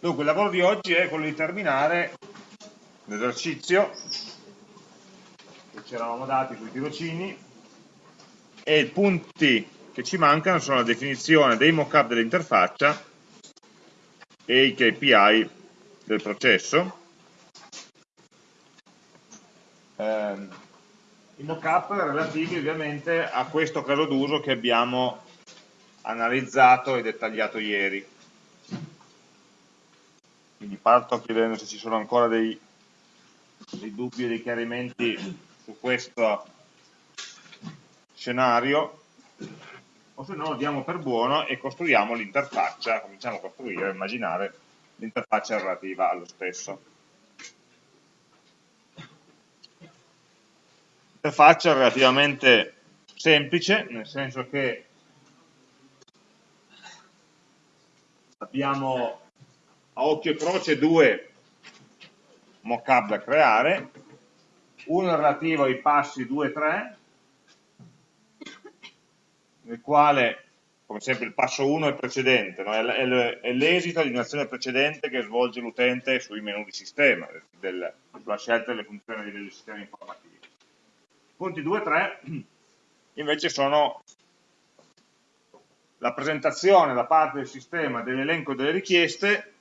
Dunque, il lavoro di oggi è quello di terminare l'esercizio che ci eravamo dati sui tirocini e i punti che ci mancano sono la definizione dei mockup dell'interfaccia e i KPI del processo. Eh, I mockup relativi ovviamente a questo caso d'uso che abbiamo analizzato e dettagliato ieri. Quindi parto chiedendo se ci sono ancora dei, dei dubbi e dei chiarimenti su questo scenario o se no lo diamo per buono e costruiamo l'interfaccia, cominciamo a costruire, a immaginare l'interfaccia relativa allo stesso. L'interfaccia è relativamente semplice, nel senso che abbiamo a occhio e croce due mockup da creare, uno relativo ai passi 2 e 3, nel quale, come sempre, il passo 1 è precedente, no? è l'esito di un'azione precedente che svolge l'utente sui menu di sistema, del, sulla scelta delle funzioni di sistema informativo. Punti 2 e 3 invece sono la presentazione da parte del sistema dell'elenco delle richieste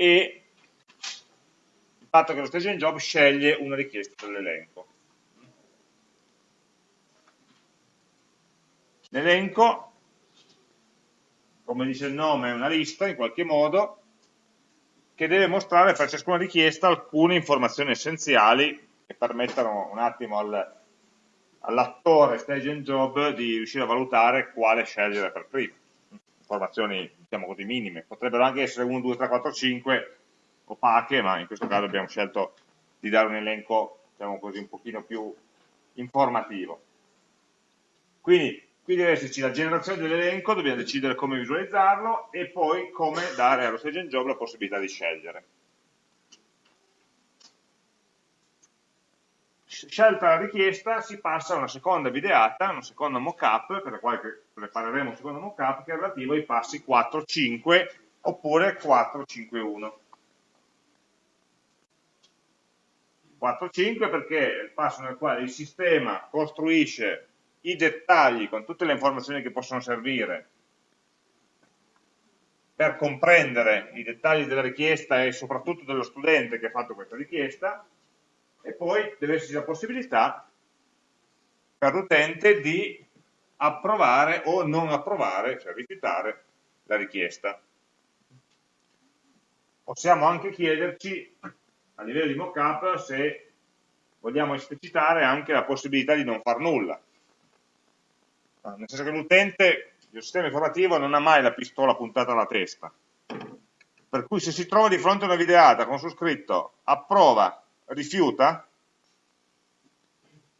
e il fatto che lo staging job sceglie una richiesta dell'elenco. L'elenco, come dice il nome, è una lista in qualche modo che deve mostrare per ciascuna richiesta alcune informazioni essenziali che permettano un attimo al, all'attore stage and job di riuscire a valutare quale scegliere per prima. Informazioni, diciamo così, minime. Potrebbero anche essere 1, 2, 3, 4, 5 opache, ma in questo caso abbiamo scelto di dare un elenco, diciamo così, un pochino più informativo. Quindi, qui deve esserci la generazione dell'elenco, dobbiamo decidere come visualizzarlo e poi come dare allo stage job la possibilità di scegliere. Scelta la richiesta si passa a una seconda videata, una seconda mockup, per la quale prepareremo un secondo mockup, che è relativo ai passi 4, 5 oppure 4, 5, 1. 4, 5 perché è il passo nel quale il sistema costruisce i dettagli con tutte le informazioni che possono servire per comprendere i dettagli della richiesta e soprattutto dello studente che ha fatto questa richiesta, e poi deve esserci la possibilità per l'utente di approvare o non approvare, cioè rifiutare la richiesta. Possiamo anche chiederci a livello di mockup se vogliamo esplicitare anche la possibilità di non far nulla. Nel senso che l'utente del sistema informativo non ha mai la pistola puntata alla testa. Per cui se si trova di fronte a una videata con su scritto approva rifiuta,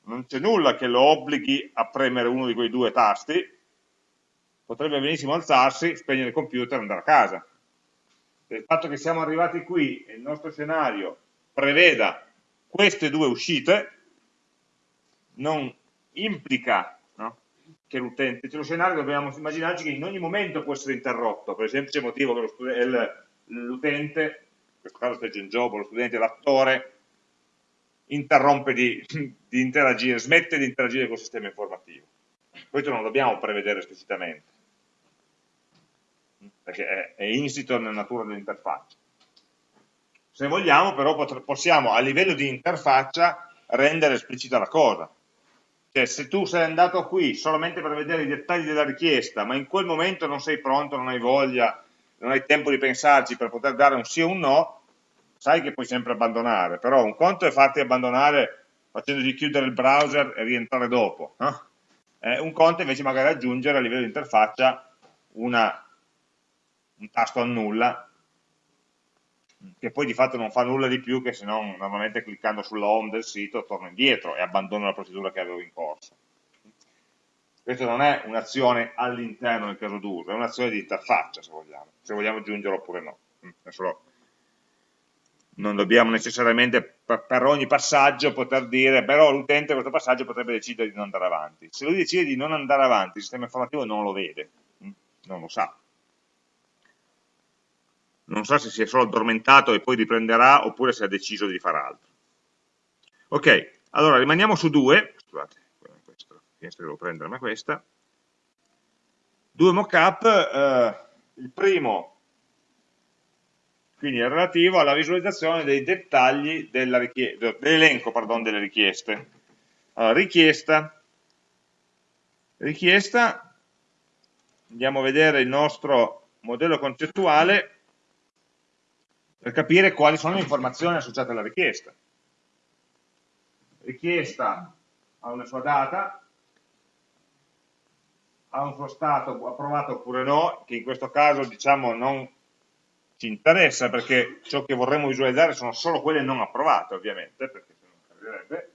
non c'è nulla che lo obblighi a premere uno di quei due tasti, potrebbe benissimo alzarsi, spegnere il computer e andare a casa. Il fatto che siamo arrivati qui e il nostro scenario preveda queste due uscite non implica no, che l'utente, cioè lo scenario dobbiamo immaginarci che in ogni momento può essere interrotto, per il semplice motivo che l'utente, in questo caso stage in job, lo studente, l'attore, interrompe di, di interagire, smette di interagire col sistema informativo. Questo non lo dobbiamo prevedere esplicitamente, perché è, è insito nella natura dell'interfaccia. Se vogliamo però possiamo a livello di interfaccia rendere esplicita la cosa. Cioè se tu sei andato qui solamente per vedere i dettagli della richiesta, ma in quel momento non sei pronto, non hai voglia, non hai tempo di pensarci per poter dare un sì o un no, sai che puoi sempre abbandonare, però un conto è farti abbandonare facendoti chiudere il browser e rientrare dopo, no? eh, un conto invece magari aggiungere a livello di interfaccia una, un tasto annulla che poi di fatto non fa nulla di più che se non normalmente cliccando sulla home del sito torno indietro e abbandono la procedura che avevo in corso. Questa non è un'azione all'interno del caso d'uso, è un'azione di interfaccia se vogliamo, se vogliamo aggiungere oppure no. Adesso lo, non dobbiamo necessariamente per ogni passaggio poter dire però l'utente questo passaggio potrebbe decidere di non andare avanti. Se lui decide di non andare avanti, il sistema informativo non lo vede, mm, non lo sa. non sa se si è solo addormentato e poi riprenderà oppure se ha deciso di fare altro. Ok, allora rimaniamo su due, scusate, questa finestra devo prendere ma questa, due mockup, eh, il primo quindi è relativo alla visualizzazione dei dettagli dell'elenco dell delle richieste. Allora, richiesta, richiesta, andiamo a vedere il nostro modello concettuale per capire quali sono le informazioni associate alla richiesta. Richiesta ha una sua data, ha un suo stato approvato oppure no, che in questo caso diciamo non ci interessa perché ciò che vorremmo visualizzare sono solo quelle non approvate ovviamente, perché se non servirebbe.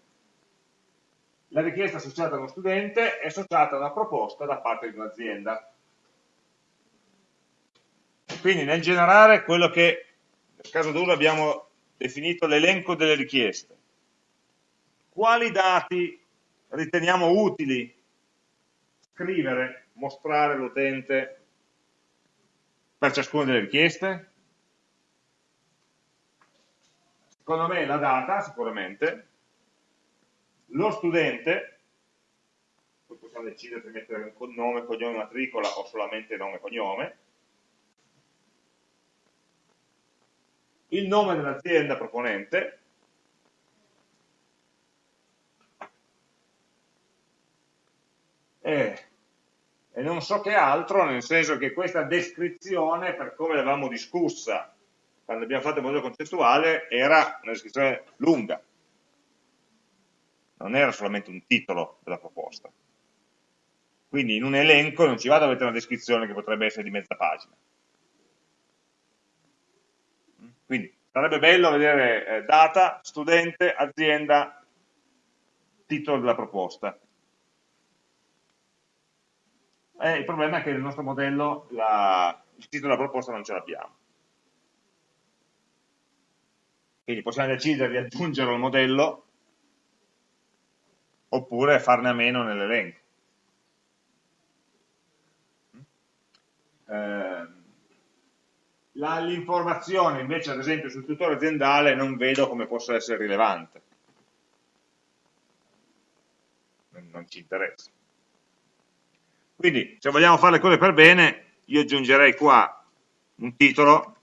La richiesta associata a uno studente è associata a una proposta da parte di un'azienda. Quindi nel generare quello che nel caso d'uso abbiamo definito l'elenco delle richieste. Quali dati riteniamo utili scrivere, mostrare all'utente per ciascuna delle richieste? Secondo me la data, sicuramente, lo studente, poi possiamo decidere se mettere nome, cognome, matricola o solamente nome e cognome, il nome dell'azienda proponente, e, e, non so che altro, nel senso che questa descrizione, per come l'avevamo discussa quando abbiamo fatto il modello concettuale, era una descrizione lunga, non era solamente un titolo della proposta. Quindi in un elenco non ci vado a mettere una descrizione che potrebbe essere di mezza pagina. Quindi sarebbe bello vedere eh, data, studente, azienda, titolo della proposta. Eh, il problema è che nel nostro modello la, il titolo della proposta non ce l'abbiamo. Quindi possiamo decidere di aggiungerlo al modello oppure farne a meno nell'elenco. Eh, L'informazione invece ad esempio sul tutore aziendale non vedo come possa essere rilevante. Non ci interessa. Quindi se vogliamo fare le cose per bene, io aggiungerei qua un titolo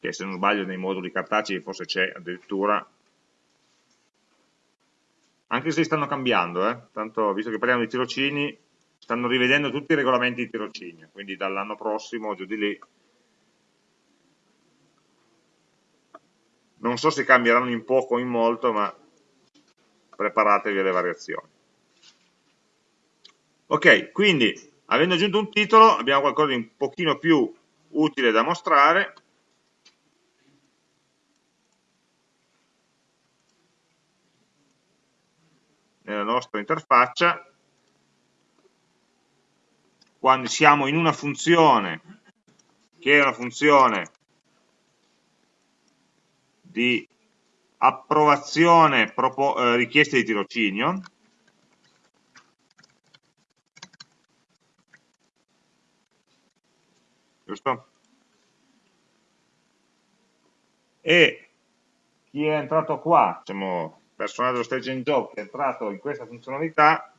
che se non sbaglio nei moduli cartacei forse c'è addirittura anche se stanno cambiando, eh? tanto visto che parliamo di tirocini, stanno rivedendo tutti i regolamenti di tirocinio, quindi dall'anno prossimo giù di lì. Non so se cambieranno in poco o in molto, ma preparatevi alle variazioni. Ok, quindi avendo aggiunto un titolo abbiamo qualcosa di un pochino più utile da mostrare, nella nostra interfaccia, quando siamo in una funzione che è una funzione di approvazione eh, richieste di tirocinio, giusto? E chi è entrato qua, diciamo, personaggio staging job che è entrato in questa funzionalità.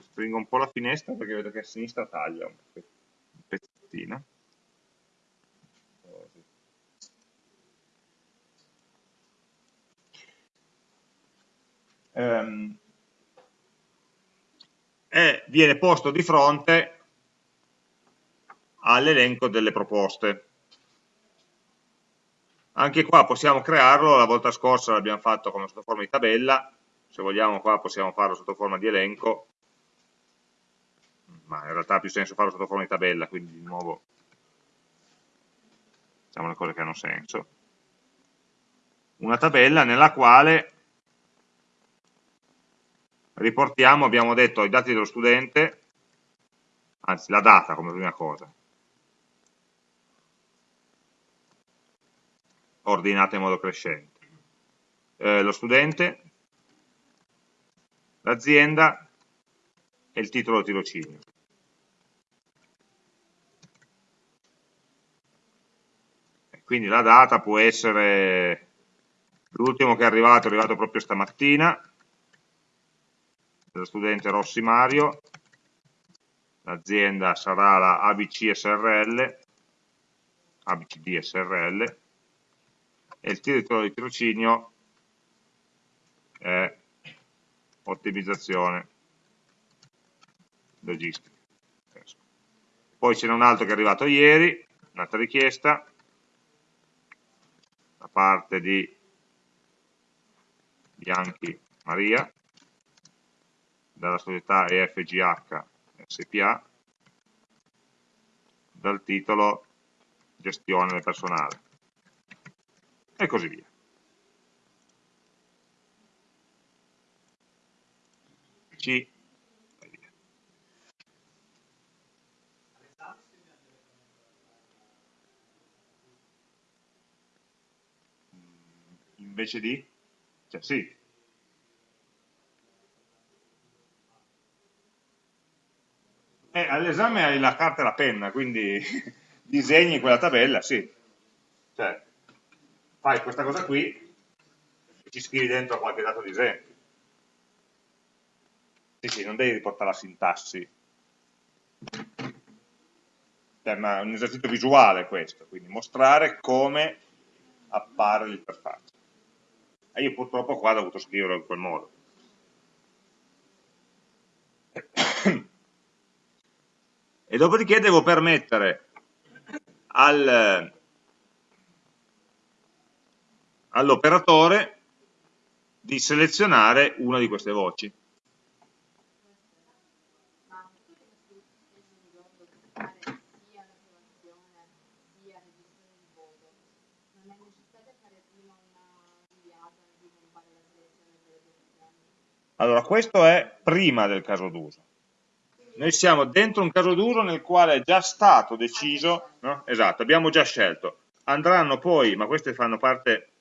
Stringo un po' la finestra perché vedo che a sinistra taglia un pezzettino um, e viene posto di fronte all'elenco delle proposte anche qua possiamo crearlo, la volta scorsa l'abbiamo fatto come sotto forma di tabella, se vogliamo qua possiamo farlo sotto forma di elenco, ma in realtà ha più senso farlo sotto forma di tabella, quindi di nuovo facciamo le cose che hanno senso. Una tabella nella quale riportiamo, abbiamo detto, i dati dello studente, anzi la data come prima cosa, ordinata in modo crescente. Eh, lo studente, l'azienda e il titolo del tirocinio. Quindi la data può essere l'ultimo che è arrivato, è arrivato proprio stamattina, dello studente Rossi Mario, l'azienda sarà la ABC SRL, ABCD SRL, e il titolo di tirocinio è ottimizzazione logistica. Poi ce n'è un altro che è arrivato ieri, un'altra richiesta, da parte di Bianchi Maria, dalla società EFGH SPA, dal titolo gestione del personale e così via. C invece di? Cioè sì. Eh, all'esame hai la carta e la penna, quindi disegni quella tabella, sì. Cioè, fai questa cosa qui e ci scrivi dentro qualche dato di esempio. Sì, sì, non devi riportare la sintassi. Cioè, è un esercizio visuale questo, quindi mostrare come appare l'interfaccia. E io purtroppo qua ho dovuto scriverlo in quel modo. E dopodiché devo permettere al, all'operatore di selezionare una di queste voci. Allora, questo è prima del caso d'uso. Noi siamo dentro un caso d'uso nel quale è già stato deciso, no? esatto, abbiamo già scelto. Andranno poi, ma queste fanno parte,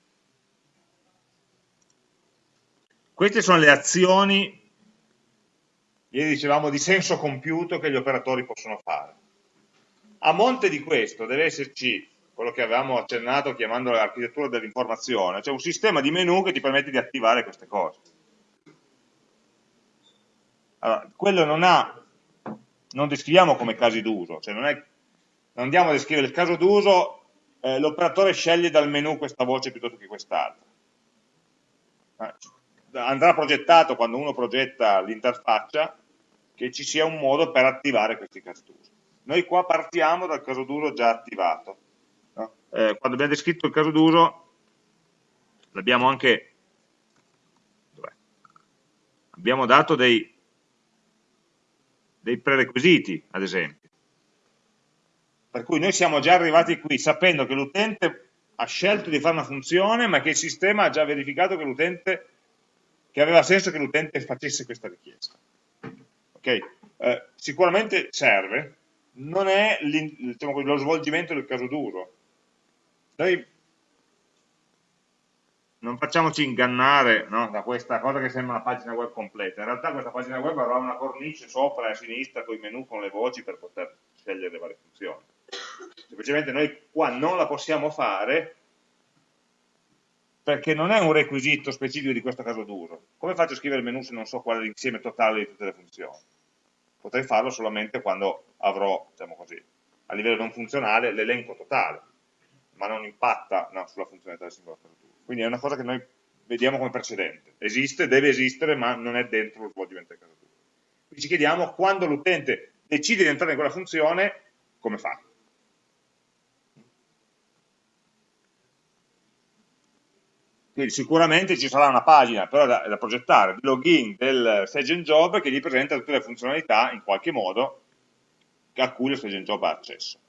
queste sono le azioni, ieri dicevamo di senso compiuto che gli operatori possono fare. A monte di questo deve esserci quello che avevamo accennato chiamando l'architettura dell'informazione, cioè un sistema di menu che ti permette di attivare queste cose. Allora, quello non ha, non descriviamo come casi d'uso, cioè non, non, andiamo a descrivere il caso d'uso, eh, l'operatore sceglie dal menu questa voce piuttosto che quest'altra. Andrà progettato quando uno progetta l'interfaccia che ci sia un modo per attivare questi casi d'uso. Noi qua partiamo dal caso d'uso già attivato. No? Eh, quando abbiamo descritto il caso d'uso l'abbiamo anche abbiamo dato dei dei prerequisiti, ad esempio. Per cui noi siamo già arrivati qui sapendo che l'utente ha scelto di fare una funzione, ma che il sistema ha già verificato che, che aveva senso che l'utente facesse questa richiesta. Okay? Eh, sicuramente serve, non è diciamo, lo svolgimento del caso d'uso. Noi non facciamoci ingannare no, da questa cosa che sembra una pagina web completa. In realtà questa pagina web avrà una cornice sopra e a sinistra con i menu con le voci per poter scegliere le varie funzioni. Semplicemente noi qua non la possiamo fare perché non è un requisito specifico di questo caso d'uso. Come faccio a scrivere il menu se non so qual è l'insieme totale di tutte le funzioni? Potrei farlo solamente quando avrò, diciamo così, a livello non funzionale l'elenco totale, ma non impatta no, sulla funzionalità del singolo caso d'uso. Quindi è una cosa che noi vediamo come precedente. Esiste, deve esistere, ma non è dentro lo svolgimento del caso d'uso. Quindi ci chiediamo quando l'utente decide di entrare in quella funzione, come fa? Quindi sicuramente ci sarà una pagina però da, da progettare di login del Sage Job che gli presenta tutte le funzionalità in qualche modo a cui lo Sage Job ha accesso.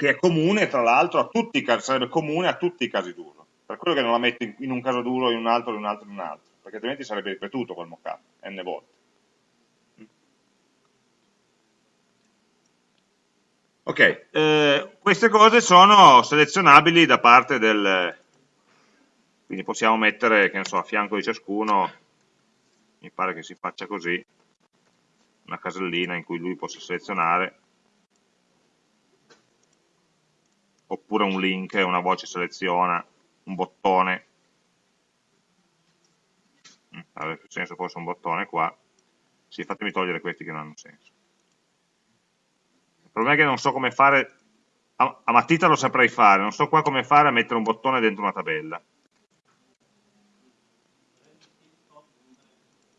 che è comune tra l'altro a tutti i casi, sarebbe comune a tutti i casi d'uso. Per quello che non la metto in un caso d'uso, in un altro, in un altro, in un altro, perché altrimenti sarebbe ripetuto quel mockup n volte. Ok, eh, queste cose sono selezionabili da parte del, quindi possiamo mettere, che ne so, a fianco di ciascuno, mi pare che si faccia così, una casellina in cui lui possa selezionare, oppure un link, una voce seleziona, un bottone, mm, avrebbe senso forse un bottone qua, sì, fatemi togliere questi che non hanno senso. Il problema è che non so come fare, a, matita lo saprei fare, non so qua come fare a mettere un bottone dentro una tabella.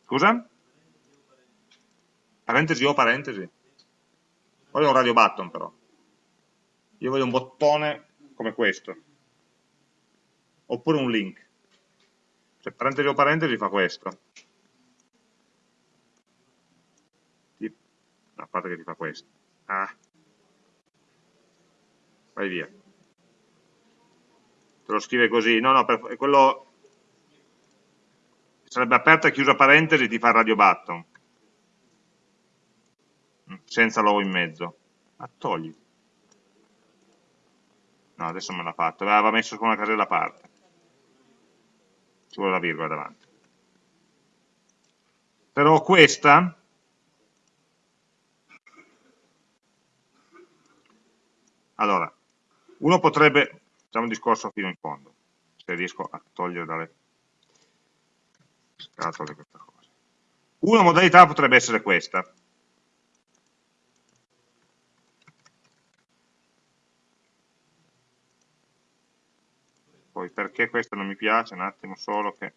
Scusa? Parentesi o parentesi? Voglio un radio button però. Io voglio un bottone come questo. Oppure un link. Cioè parentesi o parentesi fa questo. a parte che ti fa questo. Ah. Vai via. Te lo scrive così. No, no, per, quello sarebbe aperta e chiusa parentesi ti fa radio button. Senza l'uovo in mezzo. Ma togli. No, adesso me l'ha fatto. Aveva messo con una casella a parte. Ci vuole la virgola davanti. Però questa Allora, uno potrebbe, facciamo un discorso fino in fondo, se riesco a togliere dalle scatole questa cosa. Una modalità potrebbe essere questa. Poi perché questa non mi piace, un attimo solo che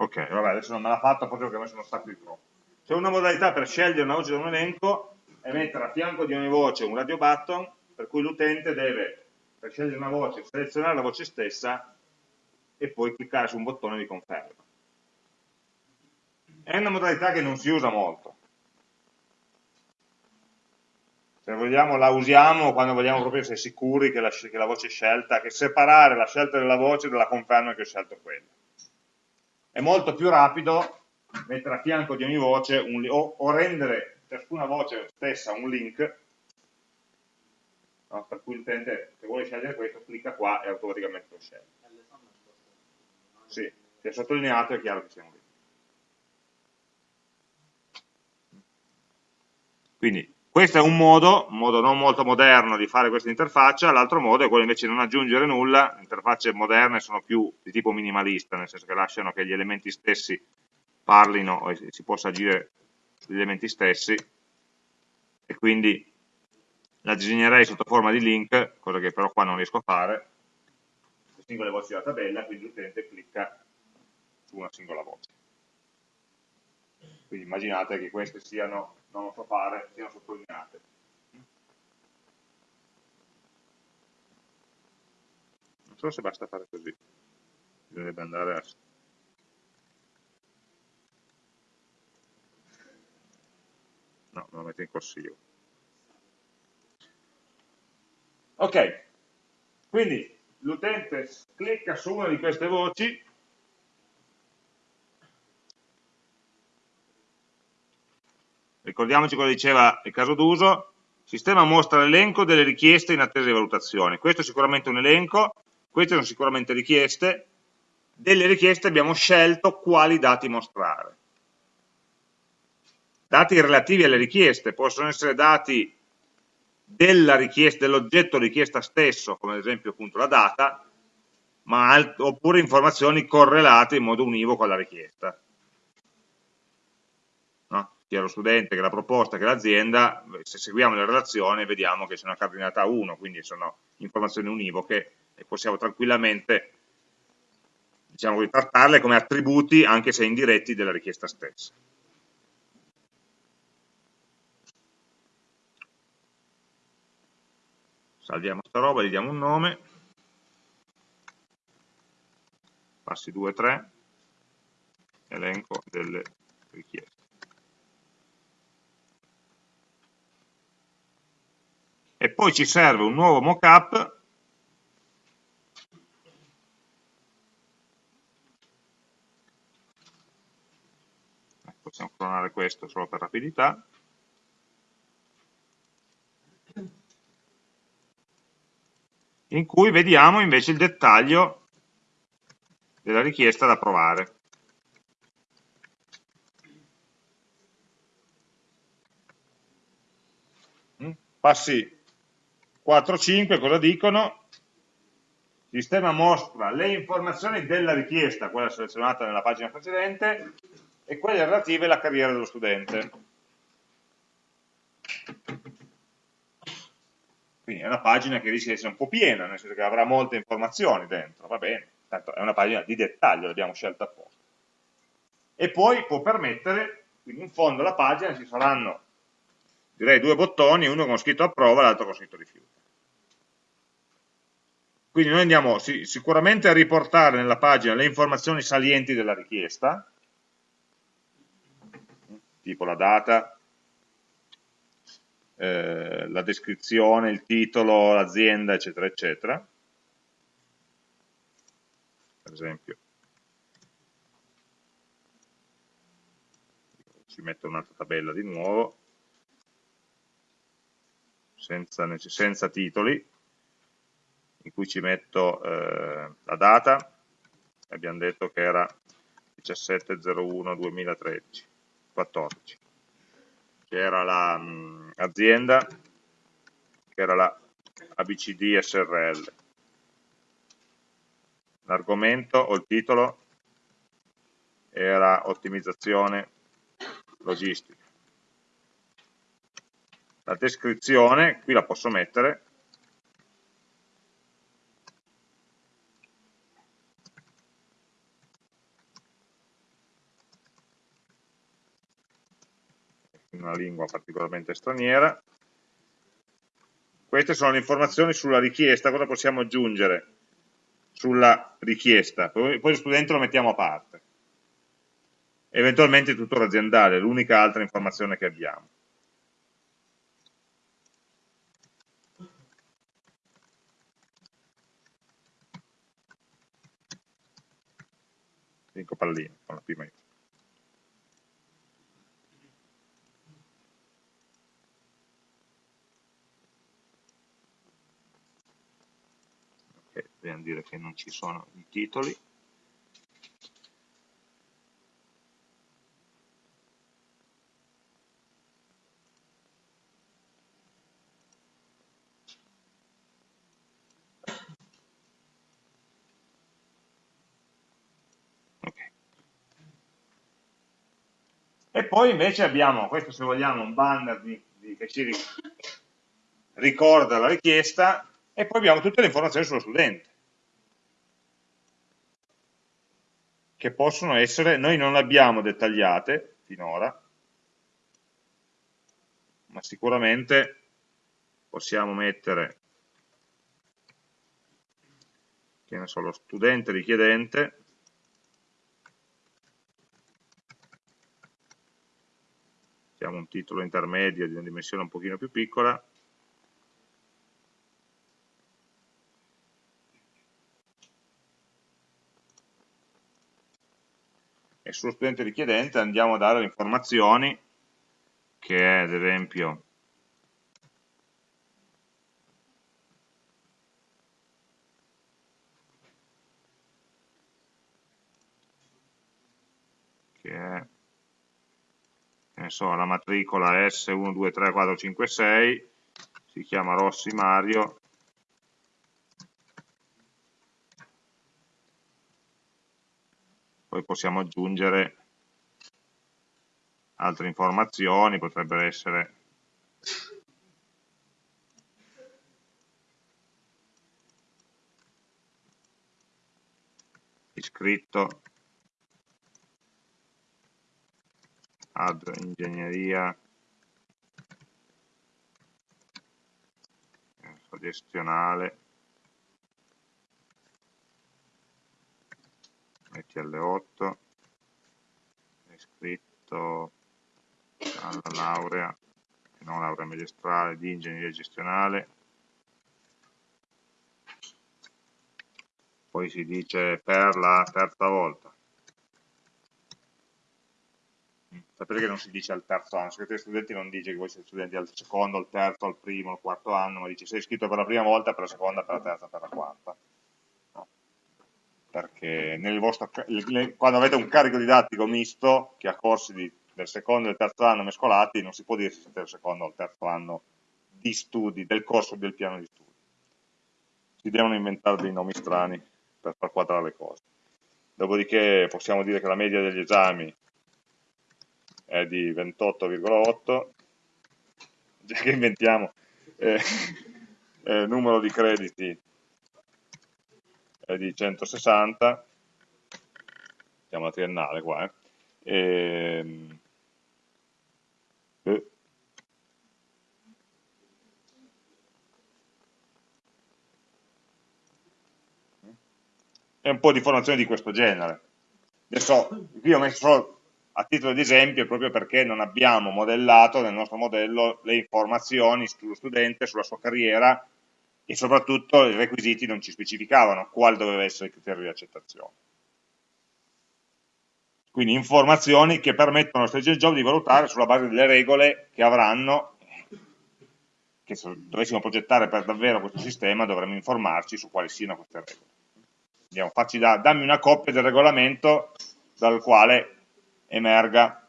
Ok, vabbè, adesso non me l'ha fatto proprio perché ho messo stacco di troppo. C'è una modalità per scegliere una voce da un elenco e mettere a fianco di ogni voce un radio button, per cui l'utente deve, per scegliere una voce, selezionare la voce stessa e poi cliccare su un bottone di conferma. È una modalità che non si usa molto. Se vogliamo la usiamo quando vogliamo proprio essere sicuri che la, che la voce è scelta, che separare la scelta della voce dalla conferma che ho scelto quella è molto più rapido mettere a fianco di ogni voce un, o, o, rendere ciascuna voce stessa un link no? per cui l'utente se vuole scegliere questo clicca qua e automaticamente lo sceglie sì, se è sottolineato è chiaro che sia un link quindi questo è un modo, un modo non molto moderno di fare questa interfaccia, l'altro modo è quello invece di non aggiungere nulla, le interfacce moderne sono più di tipo minimalista, nel senso che lasciano che gli elementi stessi parlino e si possa agire sugli elementi stessi e quindi la disegnerei sotto forma di link, cosa che però qua non riesco a fare, le singole voci della tabella, quindi l'utente clicca su una singola voce. Quindi immaginate che queste siano non lo so fare, siano sottolineate. Non so se basta fare così, bisognerebbe andare a... No, me lo metto in corsivo. Ok, quindi l'utente clicca su una di queste voci ricordiamoci cosa diceva il caso d'uso, il sistema mostra l'elenco delle richieste in attesa di valutazione, questo è sicuramente un elenco, queste sono sicuramente richieste, delle richieste abbiamo scelto quali dati mostrare. Dati relativi alle richieste, possono essere dati dell'oggetto dell richiesta stesso, come ad esempio appunto la data, ma oppure informazioni correlate in modo univoco alla richiesta sia lo studente che la proposta che l'azienda, se seguiamo la relazione vediamo che sono cardinate a 1, quindi sono informazioni univoche e possiamo tranquillamente diciamo, trattarle come attributi anche se indiretti della richiesta stessa. Salviamo sta roba, gli diamo un nome, passi 2, 3, elenco delle richieste. e poi ci serve un nuovo mockup. Ecco, possiamo clonare questo solo per rapidità. In cui vediamo invece il dettaglio della richiesta da provare. Mm, Passi 4, 5 cosa dicono? Il sistema mostra le informazioni della richiesta, quella selezionata nella pagina precedente, e quelle relative alla carriera dello studente. Quindi è una pagina che rischia di essere un po' piena, nel senso che avrà molte informazioni dentro, va bene, tanto è una pagina di dettaglio, l'abbiamo scelta apposta. E poi può permettere, quindi in fondo alla pagina ci saranno, direi, due bottoni, uno con scritto approva e l'altro con scritto rifiuto. Quindi noi andiamo sicuramente a riportare nella pagina le informazioni salienti della richiesta, tipo la data, eh, la descrizione, il titolo, l'azienda, eccetera, eccetera. Per esempio, ci metto un'altra tabella di nuovo, senza, senza titoli, in cui ci metto eh, la data, abbiamo detto che era 17.01.2013, 14, che era l'azienda, la, che era la ABCD SRL. L'argomento o il titolo era ottimizzazione logistica. La descrizione, qui la posso mettere, una lingua particolarmente straniera. Queste sono le informazioni sulla richiesta, cosa possiamo aggiungere sulla richiesta, poi, lo studente lo mettiamo a parte. Eventualmente il tutore aziendale, l'unica altra informazione che abbiamo. Cinque palline con la P maiuscola. Dobbiamo dire che non ci sono i titoli E poi invece abbiamo, questo se vogliamo, un banner di, di, che ci ricorda la richiesta e poi abbiamo tutte le informazioni sullo studente. Che possono essere, noi non le abbiamo dettagliate finora, ma sicuramente possiamo mettere che ne so, lo studente richiedente mettiamo un titolo intermedio di una dimensione un pochino più piccola e sullo studente richiedente andiamo a dare le informazioni che è ad esempio che è so, la matricola S123456 si chiama Rossi Mario poi possiamo aggiungere altre informazioni, potrebbero essere iscritto ad ingegneria gestionale metti alle 8 è iscritto alla laurea non laurea magistrale di ingegneria gestionale poi si dice per la terza volta sapete che non si dice al terzo anno, il degli studenti non dice che voi siete studenti al secondo, al terzo, al primo, al quarto anno, ma dice sei iscritto per la prima volta, per la seconda, per la terza, per la quarta. Perché vostro, quando avete un carico didattico misto, che ha corsi di, del secondo e del terzo anno mescolati, non si può dire se siete al secondo o al terzo anno di studi, del corso del piano di studi. Si devono inventare dei nomi strani per far quadrare le cose. Dopodiché possiamo dire che la media degli esami è di 28,8, già che inventiamo, eh, eh, numero di crediti è di 160, siamo la triennale qua, eh. E, ehm, eh, un po' di informazioni di questo genere. Adesso qui ho messo solo a titolo di esempio proprio perché non abbiamo modellato nel nostro modello le informazioni sullo studente, sulla sua carriera e soprattutto i requisiti non ci specificavano quale doveva essere il criterio di accettazione. Quindi informazioni che permettono allo stage job di valutare sulla base delle regole che avranno, che se dovessimo progettare per davvero questo sistema dovremmo informarci su quali siano queste regole. Andiamo, facci da, dammi una copia del regolamento dal quale emerga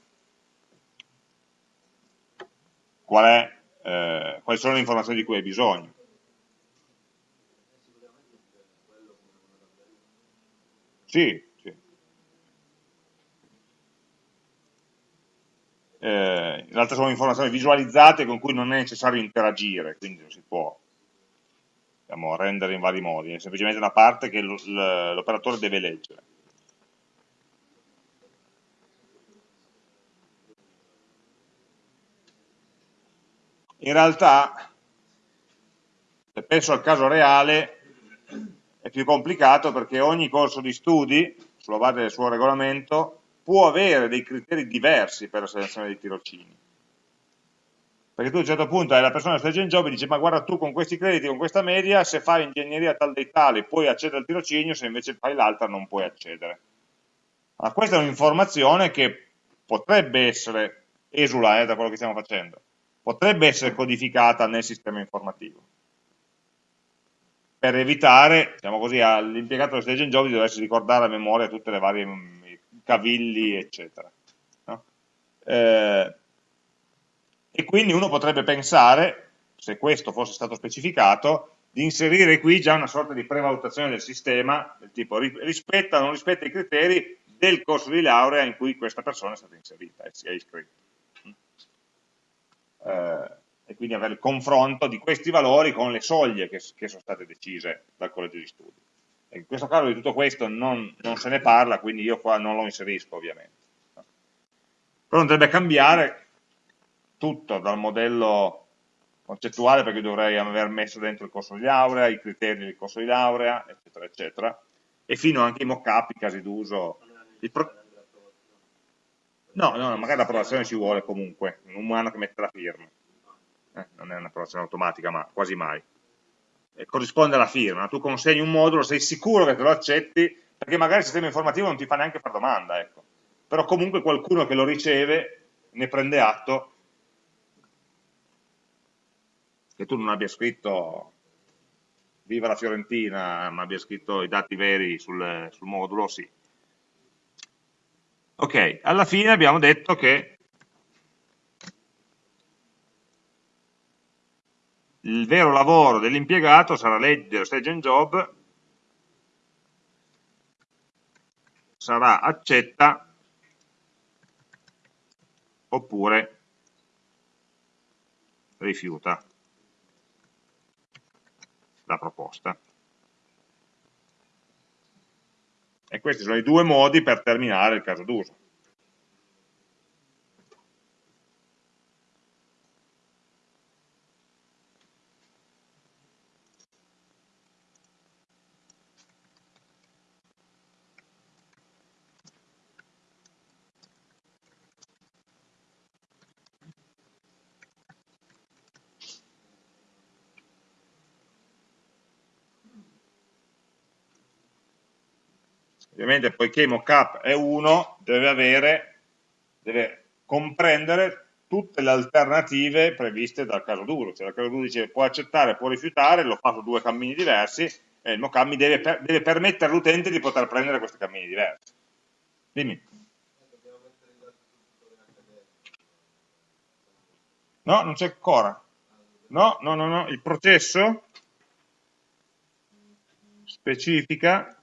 qual è, eh, quali sono le informazioni di cui hai bisogno. Sì, sì. Eh, realtà sono informazioni visualizzate con cui non è necessario interagire, quindi non si può diciamo, rendere in vari modi, è semplicemente una parte che l'operatore deve leggere. in realtà, se penso al caso reale, è più complicato perché ogni corso di studi, sulla base del suo regolamento, può avere dei criteri diversi per la selezione dei tirocini. Perché tu a un certo punto hai la persona che sta in job e dice ma guarda tu con questi crediti, con questa media, se fai ingegneria tal dei tali puoi accedere al tirocinio, se invece fai l'altra non puoi accedere. Ma questa è un'informazione che potrebbe essere esula eh, da quello che stiamo facendo, potrebbe essere codificata nel sistema informativo per evitare, diciamo così, all'impiegato del stage and job di doversi ricordare a memoria tutte le varie mm, cavilli, eccetera. No? Eh, e quindi uno potrebbe pensare, se questo fosse stato specificato, di inserire qui già una sorta di prevalutazione del sistema, del tipo rispetta o non rispetta i criteri del corso di laurea in cui questa persona è stata inserita e si è iscritta eh, e quindi avere il confronto di questi valori con le soglie che, che sono state decise dal collegio di studi. In questo caso di tutto questo non, non, se ne parla, quindi io qua non lo inserisco ovviamente. Però dovrebbe cambiare tutto dal modello concettuale perché dovrei aver messo dentro il corso di laurea, i criteri del corso di laurea, eccetera, eccetera, e fino anche i mock-up, i casi d'uso. No, no, magari l'approvazione ci vuole comunque, un umano che mette la firma. Eh, non è un'approvazione automatica, ma quasi mai. E corrisponde alla firma, tu consegni un modulo, sei sicuro che te lo accetti, perché magari il sistema informativo non ti fa neanche fare domanda, ecco. Però comunque qualcuno che lo riceve ne prende atto che tu non abbia scritto viva la Fiorentina, ma abbia scritto i dati veri sul, sul modulo, sì. Ok, alla fine abbiamo detto che il vero lavoro dell'impiegato sarà leggere stage and job, sarà accetta oppure rifiuta la proposta. E questi sono i due modi per terminare il caso d'uso. Ovviamente poiché mockup è 1 deve avere, deve comprendere tutte le alternative previste dal caso duro, cioè il caso duro dice può accettare, può rifiutare, lo fa su due cammini diversi e il mockup mi deve, per, deve permettere all'utente di poter prendere questi cammini diversi. Dimmi. No, non c'è ancora. No, no, no, no, il processo specifica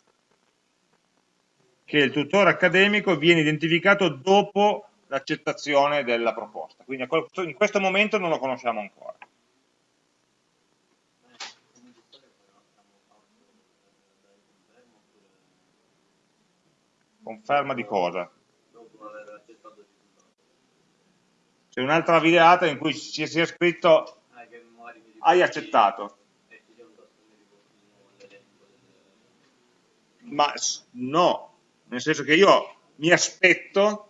che il tutore accademico viene identificato dopo l'accettazione della proposta. Quindi in questo momento non lo conosciamo ancora. Conferma di cosa? C'è un'altra videata in cui ci sia scritto hai accettato. Ma no, nel senso che io mi aspetto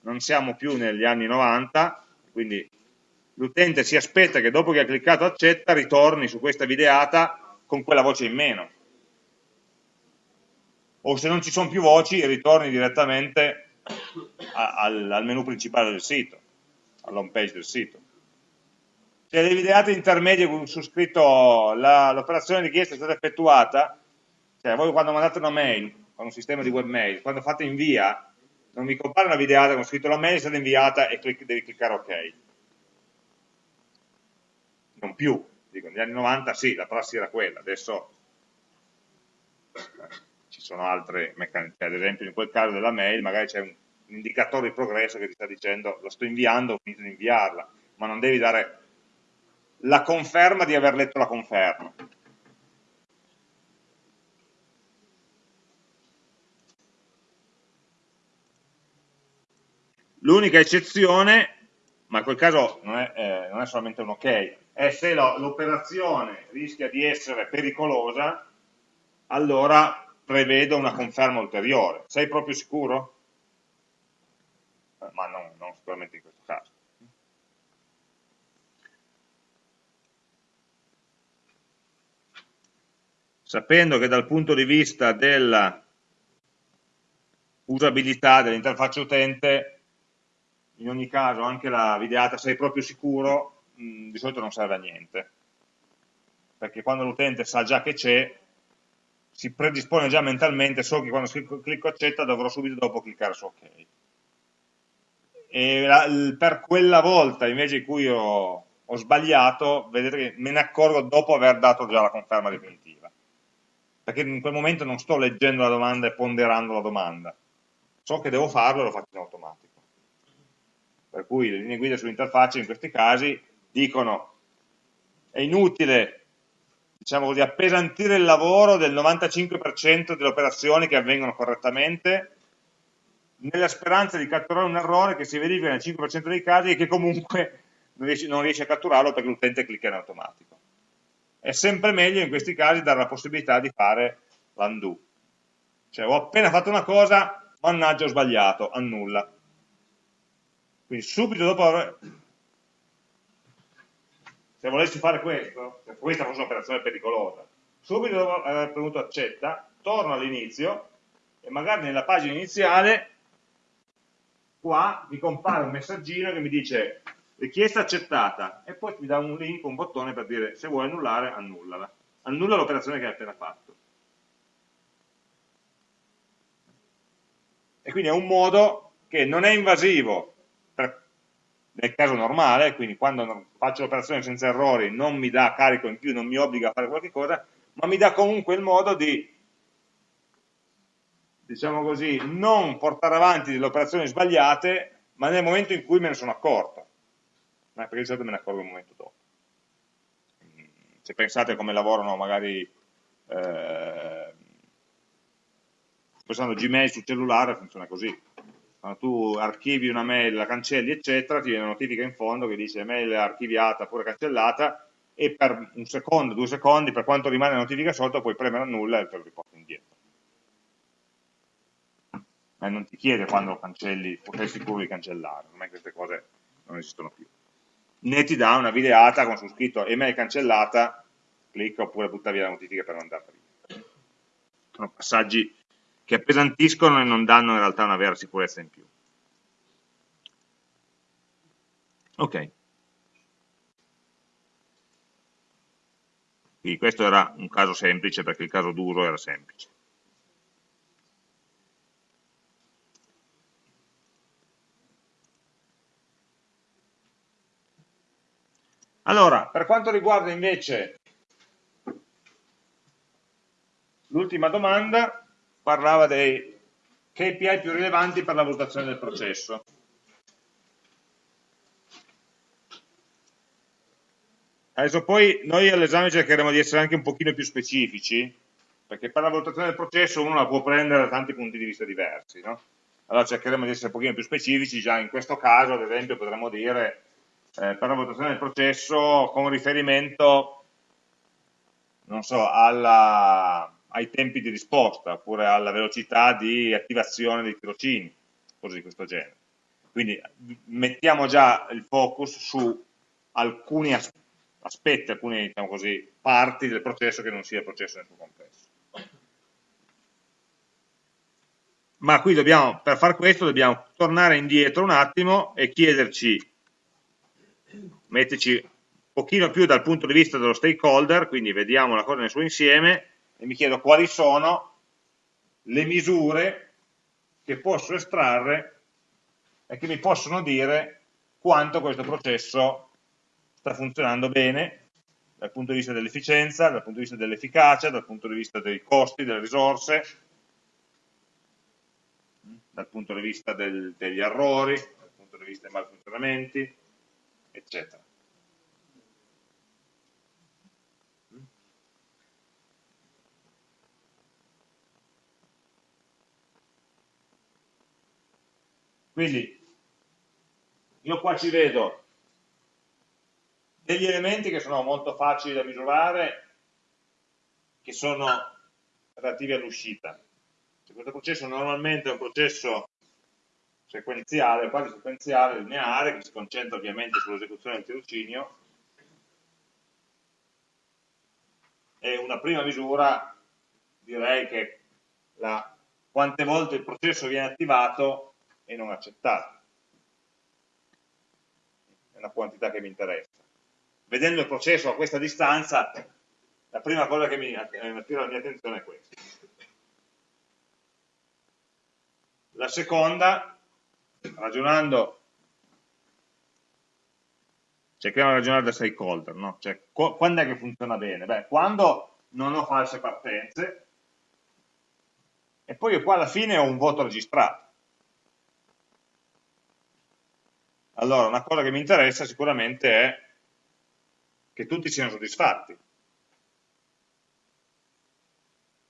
non siamo più negli anni 90, quindi l'utente si aspetta che dopo che ha cliccato accetta ritorni su questa videata con quella voce in meno. O se non ci sono più voci ritorni direttamente al, al menu principale del sito, all'home page del sito. Se le videate intermedie su scritto l'operazione richiesta è stata effettuata, cioè voi quando mandate una mail con un sistema di webmail, quando fate invia, non mi compare una videata con scritto la mail è stata inviata e clic devi cliccare ok. Non più, dico, negli anni 90 sì, la prassi era quella, adesso ci sono altre meccaniche, ad esempio in quel caso della mail magari c'è un, un indicatore di progresso che ti sta dicendo lo sto inviando, ho finito di inviarla, ma non devi dare la conferma di aver letto la conferma. L'unica eccezione, ma in quel caso non è, eh, non è solamente un ok, è se l'operazione rischia di essere pericolosa, allora prevedo una conferma ulteriore. Sei proprio sicuro? Eh, ma non, non sicuramente in questo caso. Sapendo che dal punto di vista della usabilità dell'interfaccia utente in ogni caso anche la videata, sei proprio sicuro, mh, di solito non serve a niente, perché quando l'utente sa già che c'è, si predispone già mentalmente, so che quando clicco accetta dovrò subito dopo cliccare su ok. E la, per quella volta invece in cui ho, ho sbagliato, vedete che me ne accorgo dopo aver dato già la conferma definitiva, perché in quel momento non sto leggendo la domanda e ponderando la domanda, so che devo farlo e lo faccio in automatico per cui le linee guida sull'interfaccia in questi casi dicono è inutile diciamo così, appesantire il lavoro del 95% delle operazioni che avvengono correttamente nella speranza di catturare un errore che si verifica nel 5% dei casi e che comunque non riesce, non riesce a catturarlo perché l'utente clicca in automatico. È sempre meglio in questi casi dare la possibilità di fare l'undo. Cioè ho appena fatto una cosa, mannaggia ho sbagliato, annulla. Quindi subito dopo aver... Se volessi fare questo, questa fosse un'operazione pericolosa, subito dopo aver premuto accetta, torno all'inizio e magari nella pagina iniziale qua mi compare un messaggino che mi dice richiesta accettata e poi mi dà un link, un bottone per dire se vuoi annullare, annullala. Annulla l'operazione che hai appena fatto. E quindi è un modo che non è invasivo nel caso normale, quindi quando faccio l'operazione senza errori non mi dà carico in più, non mi obbliga a fare qualche cosa, ma mi dà comunque il modo di, diciamo così, non portare avanti delle operazioni sbagliate, ma nel momento in cui me ne sono accorto, perché di solito me ne accorgo un momento dopo. Se pensate come lavorano magari, eh, pensando Gmail sul cellulare, funziona così quando tu archivi una mail, la cancelli, eccetera, ti viene una notifica in fondo che dice mail archiviata oppure cancellata e per un secondo, due secondi, per quanto rimane la notifica sotto, puoi premere annulla e te lo riporta indietro. Ma non ti chiede quando lo cancelli, sei sicuro di cancellare, ormai queste cose non esistono più. Né ti dà una videata con su scritto email cancellata, clicca oppure butta via la notifica per non andare via. Sono passaggi che appesantiscono e non danno in realtà una vera sicurezza in più. Ok. Quindi questo era un caso semplice perché il caso d'uso era semplice. Allora, per quanto riguarda invece l'ultima domanda, parlava dei KPI più rilevanti per la valutazione del processo. Adesso poi noi all'esame cercheremo di essere anche un pochino più specifici, perché per la valutazione del processo uno la può prendere da tanti punti di vista diversi, no? Allora cercheremo di essere un pochino più specifici, già in questo caso ad esempio potremmo dire eh, per la valutazione del processo con riferimento, non so, alla, ai tempi di risposta, oppure alla velocità di attivazione dei tirocini, cose di questo genere. Quindi mettiamo già il focus su alcuni aspetti aspetti, alcune diciamo così, parti del processo che non sia il processo nel suo complesso. Ma qui dobbiamo, per far questo dobbiamo tornare indietro un attimo e chiederci, metterci un pochino più dal punto di vista dello stakeholder, quindi vediamo la cosa nel suo insieme, e mi chiedo quali sono le misure che posso estrarre e che mi possono dire quanto questo processo sta funzionando bene dal punto di vista dell'efficienza, dal punto di vista dell'efficacia, dal punto di vista dei costi, delle risorse, dal punto di vista del, degli errori, dal punto di vista dei malfunzionamenti, eccetera. Quindi io qua ci vedo degli elementi che sono molto facili da misurare, che sono relativi all'uscita. Questo processo normalmente è un processo sequenziale, quasi sequenziale, lineare, che si concentra ovviamente sull'esecuzione del tirocinio, e una prima misura direi che la, quante volte il processo viene attivato e non accettato. È una quantità che mi interessa vedendo il processo a questa distanza, la prima cosa che mi attira la mia attenzione è questa. La seconda, ragionando, cerchiamo di ragionare da stakeholder, no? cioè, quando è che funziona bene? Beh, quando non ho false partenze, e poi io qua alla fine ho un voto registrato. Allora, una cosa che mi interessa sicuramente è che tutti siano soddisfatti.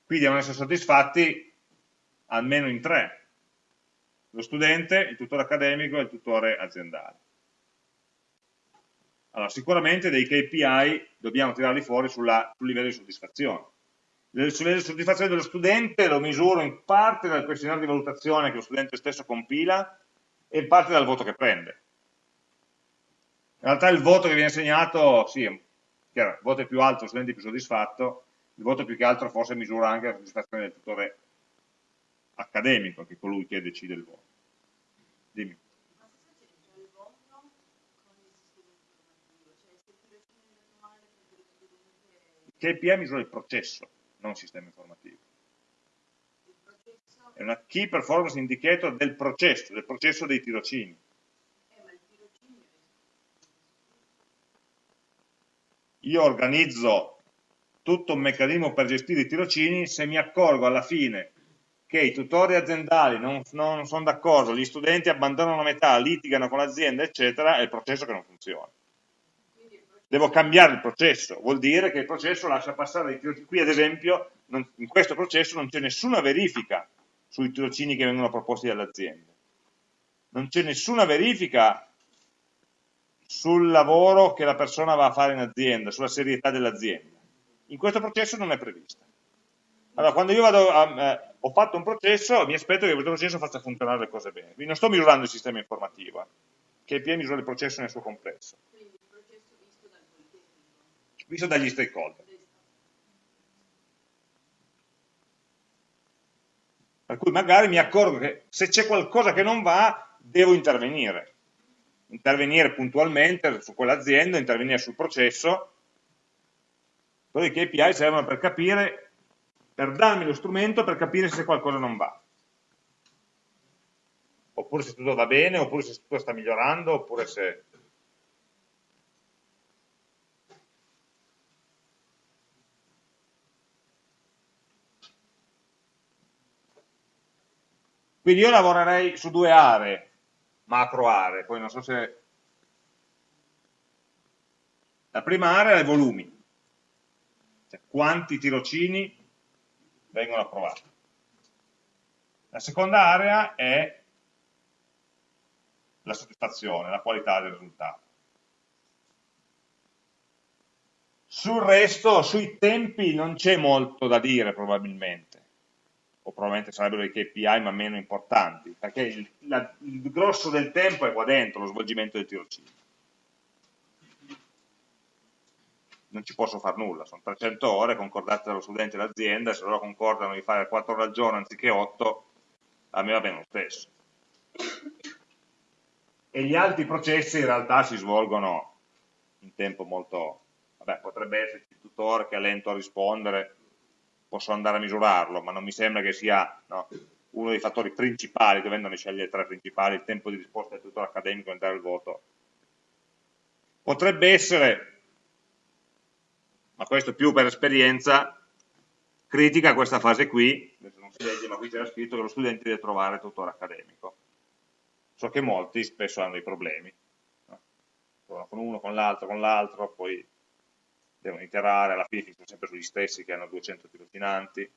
Qui devono essere soddisfatti almeno in tre, lo studente, il tutore accademico e il tutore aziendale. Allora, sicuramente dei KPI dobbiamo tirarli fuori sulla, sul livello di soddisfazione. Il livello di soddisfazione dello studente lo misuro in parte dal questionario di valutazione che lo studente stesso compila e in parte dal voto che prende. In realtà il voto che viene assegnato, sì, chiaro, il voto è più alto, lo studente è più soddisfatto, il voto più che altro forse misura anche la soddisfazione del tutore accademico, che è colui che decide il voto. Dimmi. Il KPI misura il processo, non il sistema informativo. È una Key Performance Indicator del processo, del processo dei tirocini. Io organizzo tutto un meccanismo per gestire i tirocini, se mi accorgo alla fine che i tutori aziendali non, non sono d'accordo, gli studenti abbandonano a metà, litigano con l'azienda, eccetera, è il processo che non funziona. Devo cambiare il processo, vuol dire che il processo lascia passare i tirocini. Qui ad esempio, non, in questo processo non c'è nessuna verifica sui tirocini che vengono proposti dall'azienda. Non c'è nessuna verifica sul lavoro che la persona va a fare in azienda, sulla serietà dell'azienda. In questo processo non è prevista. Allora, quando io vado a, eh, ho fatto un processo, mi aspetto che questo processo faccia funzionare le cose bene. Quindi non sto misurando il sistema informativo, eh, che è misura il processo nel suo complesso. Quindi il processo visto dal Visto dagli stakeholder. Per cui magari mi accorgo che se c'è qualcosa che non va, devo intervenire intervenire puntualmente su quell'azienda, intervenire sul processo, i KPI servono per capire, per darmi lo strumento per capire se qualcosa non va. Oppure se tutto va bene, oppure se tutto sta migliorando, oppure se Quindi io lavorerei su due aree, macro aree, poi non so se... La prima area è i volumi, cioè quanti tirocini vengono approvati. La seconda area è la soddisfazione, la qualità del risultato. Sul resto, sui tempi, non c'è molto da dire probabilmente o probabilmente sarebbero i KPI ma meno importanti, perché il, la, il grosso del tempo è qua dentro, lo svolgimento del tirocinio. Non ci posso fare nulla, sono 300 ore concordate dallo studente e dall'azienda, se loro concordano di fare 4 ore al giorno anziché 8, a me va bene lo stesso. E gli altri processi in realtà si svolgono in tempo molto... Vabbè, potrebbe esserci il tutore che è lento a rispondere, posso andare a misurarlo, ma non mi sembra che sia no, uno dei fattori principali, dovendone scegliere tre principali, il tempo di risposta del tutore accademico e dare il voto. Potrebbe essere, ma questo più per esperienza, critica questa fase qui, adesso non si legge, ma qui c'era scritto che lo studente deve trovare il tutore accademico. So che molti spesso hanno dei problemi, no? con uno, con l'altro, con l'altro, poi devono iterare, alla fine finiscono sempre sugli stessi che hanno 200 tirocinanti.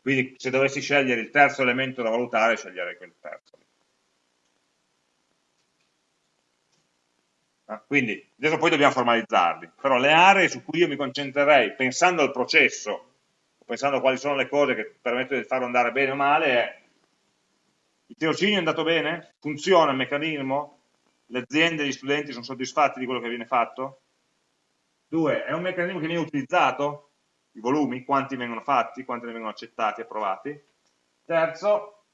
Quindi se dovessi scegliere il terzo elemento da valutare, sceglierei quel terzo. Ah, quindi, adesso poi dobbiamo formalizzarli, però le aree su cui io mi concentrerei, pensando al processo, pensando a quali sono le cose che permettono di farlo andare bene o male, è il tirocinio è andato bene? Funziona il meccanismo? Le aziende e gli studenti sono soddisfatti di quello che viene fatto? Due, è un meccanismo che viene utilizzato? I volumi, quanti vengono fatti, quanti ne vengono accettati, approvati? Terzo,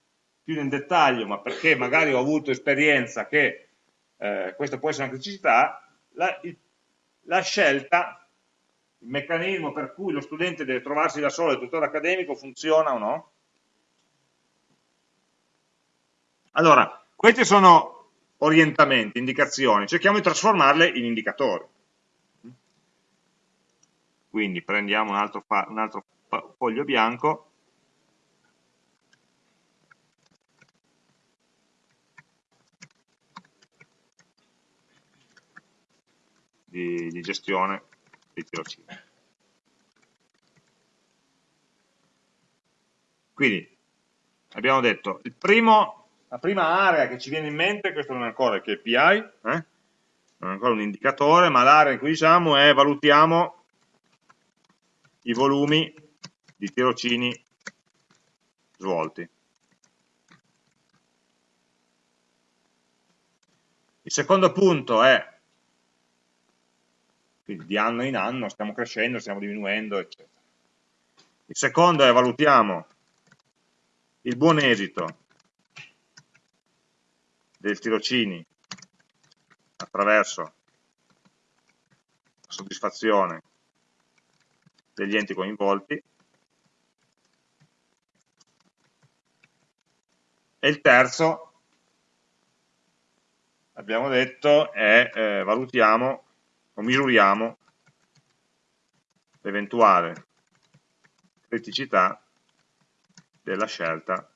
più nel dettaglio, ma perché magari ho avuto esperienza che eh, questa può essere una criticità, la, il, la scelta, il meccanismo per cui lo studente deve trovarsi da solo il tutore accademico funziona o no? Allora, questi sono orientamenti, indicazioni, cerchiamo di trasformarle in indicatori. Quindi prendiamo un altro, un altro foglio bianco di, di gestione dei tirocini. Quindi abbiamo detto il primo la prima area che ci viene in mente, questo non è ancora il KPI, eh? non è ancora un indicatore, ma l'area in cui diciamo è valutiamo i volumi di tirocini svolti. Il secondo punto è, quindi di anno in anno stiamo crescendo, stiamo diminuendo, eccetera. Il secondo è valutiamo il buon esito dei tirocini attraverso la soddisfazione degli enti coinvolti e il terzo abbiamo detto è eh, valutiamo o misuriamo l'eventuale criticità della scelta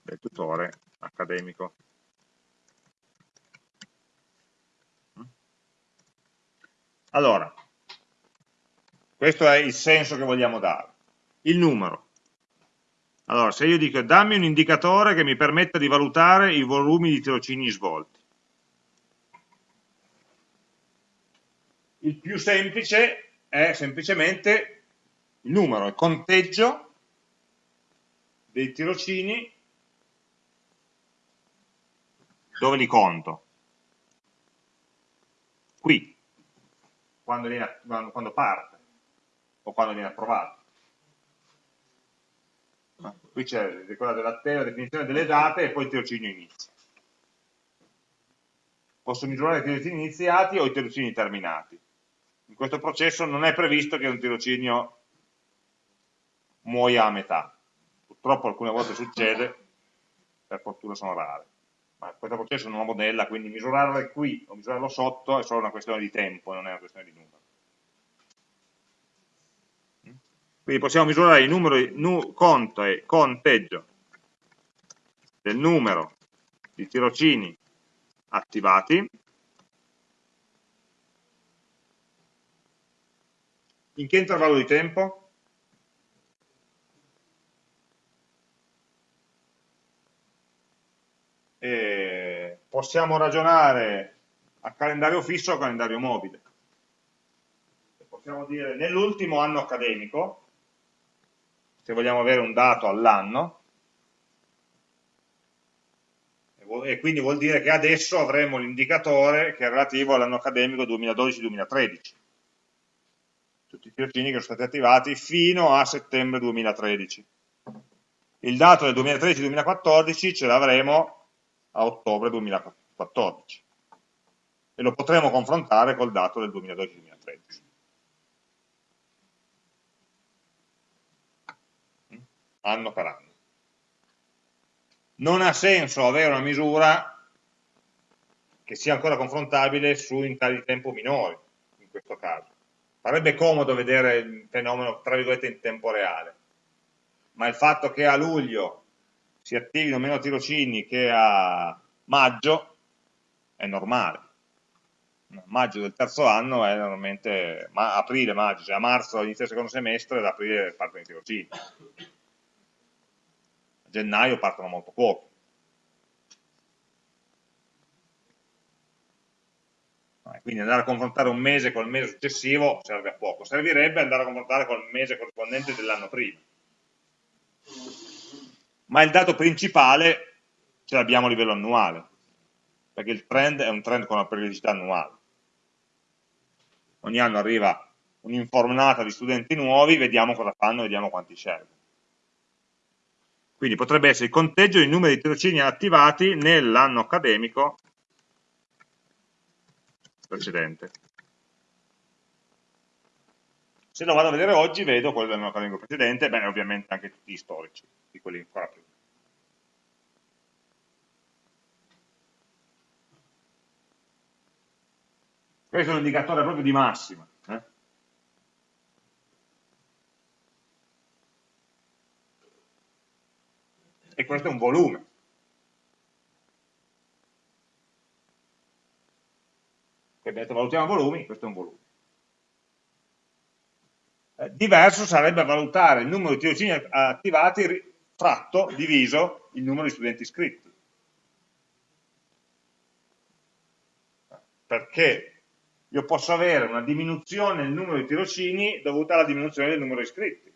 del tutore accademico. Allora, questo è il senso che vogliamo dare. Il numero. Allora, se io dico dammi un indicatore che mi permetta di valutare i volumi di tirocini svolti. Il più semplice è semplicemente il numero, il conteggio dei tirocini dove li conto? Qui, quando, viene, quando parte o quando viene approvato. Qui c'è la definizione delle date e poi il tirocinio inizia. Posso misurare i tirocini iniziati o i tirocini terminati. In questo processo non è previsto che un tirocinio muoia a metà. Purtroppo alcune volte succede, per fortuna sono rare. Ma questo processo non lo modella, quindi misurarlo qui o misurarlo sotto è solo una questione di tempo, non è una questione di numero. Quindi possiamo misurare il numero, nu, conto e conteggio del numero di tirocini attivati in che intervallo di tempo? E possiamo ragionare a calendario fisso o a calendario mobile. Possiamo dire nell'ultimo anno accademico, se vogliamo avere un dato all'anno, e quindi vuol dire che adesso avremo l'indicatore che è relativo all'anno accademico 2012-2013 tutti i tirocini che sono stati attivati fino a settembre 2013 il dato del 2013-2014 ce l'avremo a ottobre 2014 e lo potremo confrontare col dato del 2012-2013 anno per anno. Non ha senso avere una misura che sia ancora confrontabile su intervalli di tempo minori, in questo caso. Sarebbe comodo vedere il fenomeno, tra virgolette, in tempo reale, ma il fatto che a luglio si attivino meno tirocini che a maggio è normale. Maggio del terzo anno è normalmente ma, aprile, maggio, cioè a marzo inizia il secondo semestre, ad aprile partono i tirocini a gennaio partono molto pochi. Quindi andare a confrontare un mese col mese successivo serve a poco, servirebbe andare a confrontare col mese corrispondente dell'anno prima. Ma il dato principale ce l'abbiamo a livello annuale, perché il trend è un trend con una periodicità annuale. Ogni anno arriva un'informata di studenti nuovi, vediamo cosa fanno, vediamo quanti scelgono. Quindi potrebbe essere il conteggio dei numeri di tirocini attivati nell'anno accademico precedente. Se lo vado a vedere oggi vedo quello dell'anno accademico precedente, bene ovviamente anche tutti gli storici, di quelli ancora più. Questo è un indicatore proprio di massima. e questo è un volume. Che abbiamo detto valutiamo volumi, questo è un volume. Eh, diverso sarebbe valutare il numero di tirocini attivati fratto, diviso, il numero di studenti iscritti. Perché io posso avere una diminuzione nel numero di tirocini dovuta alla diminuzione del numero di iscritti.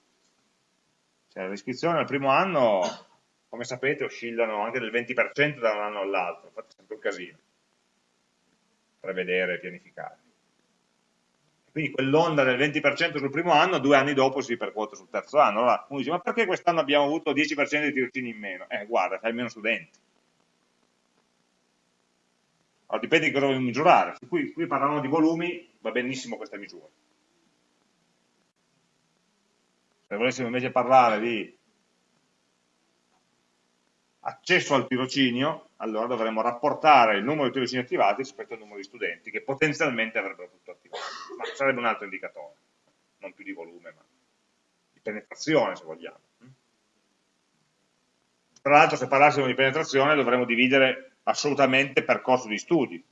Cioè l'iscrizione al primo anno come sapete oscillano anche del 20% da un anno all'altro, infatti è sempre un casino prevedere pianificare. Quindi quell'onda del 20% sul primo anno, due anni dopo si ripercuote sul terzo anno. Allora uno dice, ma perché quest'anno abbiamo avuto 10% di tirocini in meno? Eh, guarda, hai meno studenti. Allora dipende di cosa vogliamo misurare. Qui, qui parlavamo di volumi, va benissimo questa misura. Se volessimo invece parlare di accesso al tirocinio, allora dovremmo rapportare il numero di tirocini attivati rispetto al numero di studenti che potenzialmente avrebbero potuto attivare. Ma sarebbe un altro indicatore, non più di volume, ma di penetrazione se vogliamo. Tra l'altro se parlassimo di penetrazione dovremmo dividere assolutamente percorso di studi.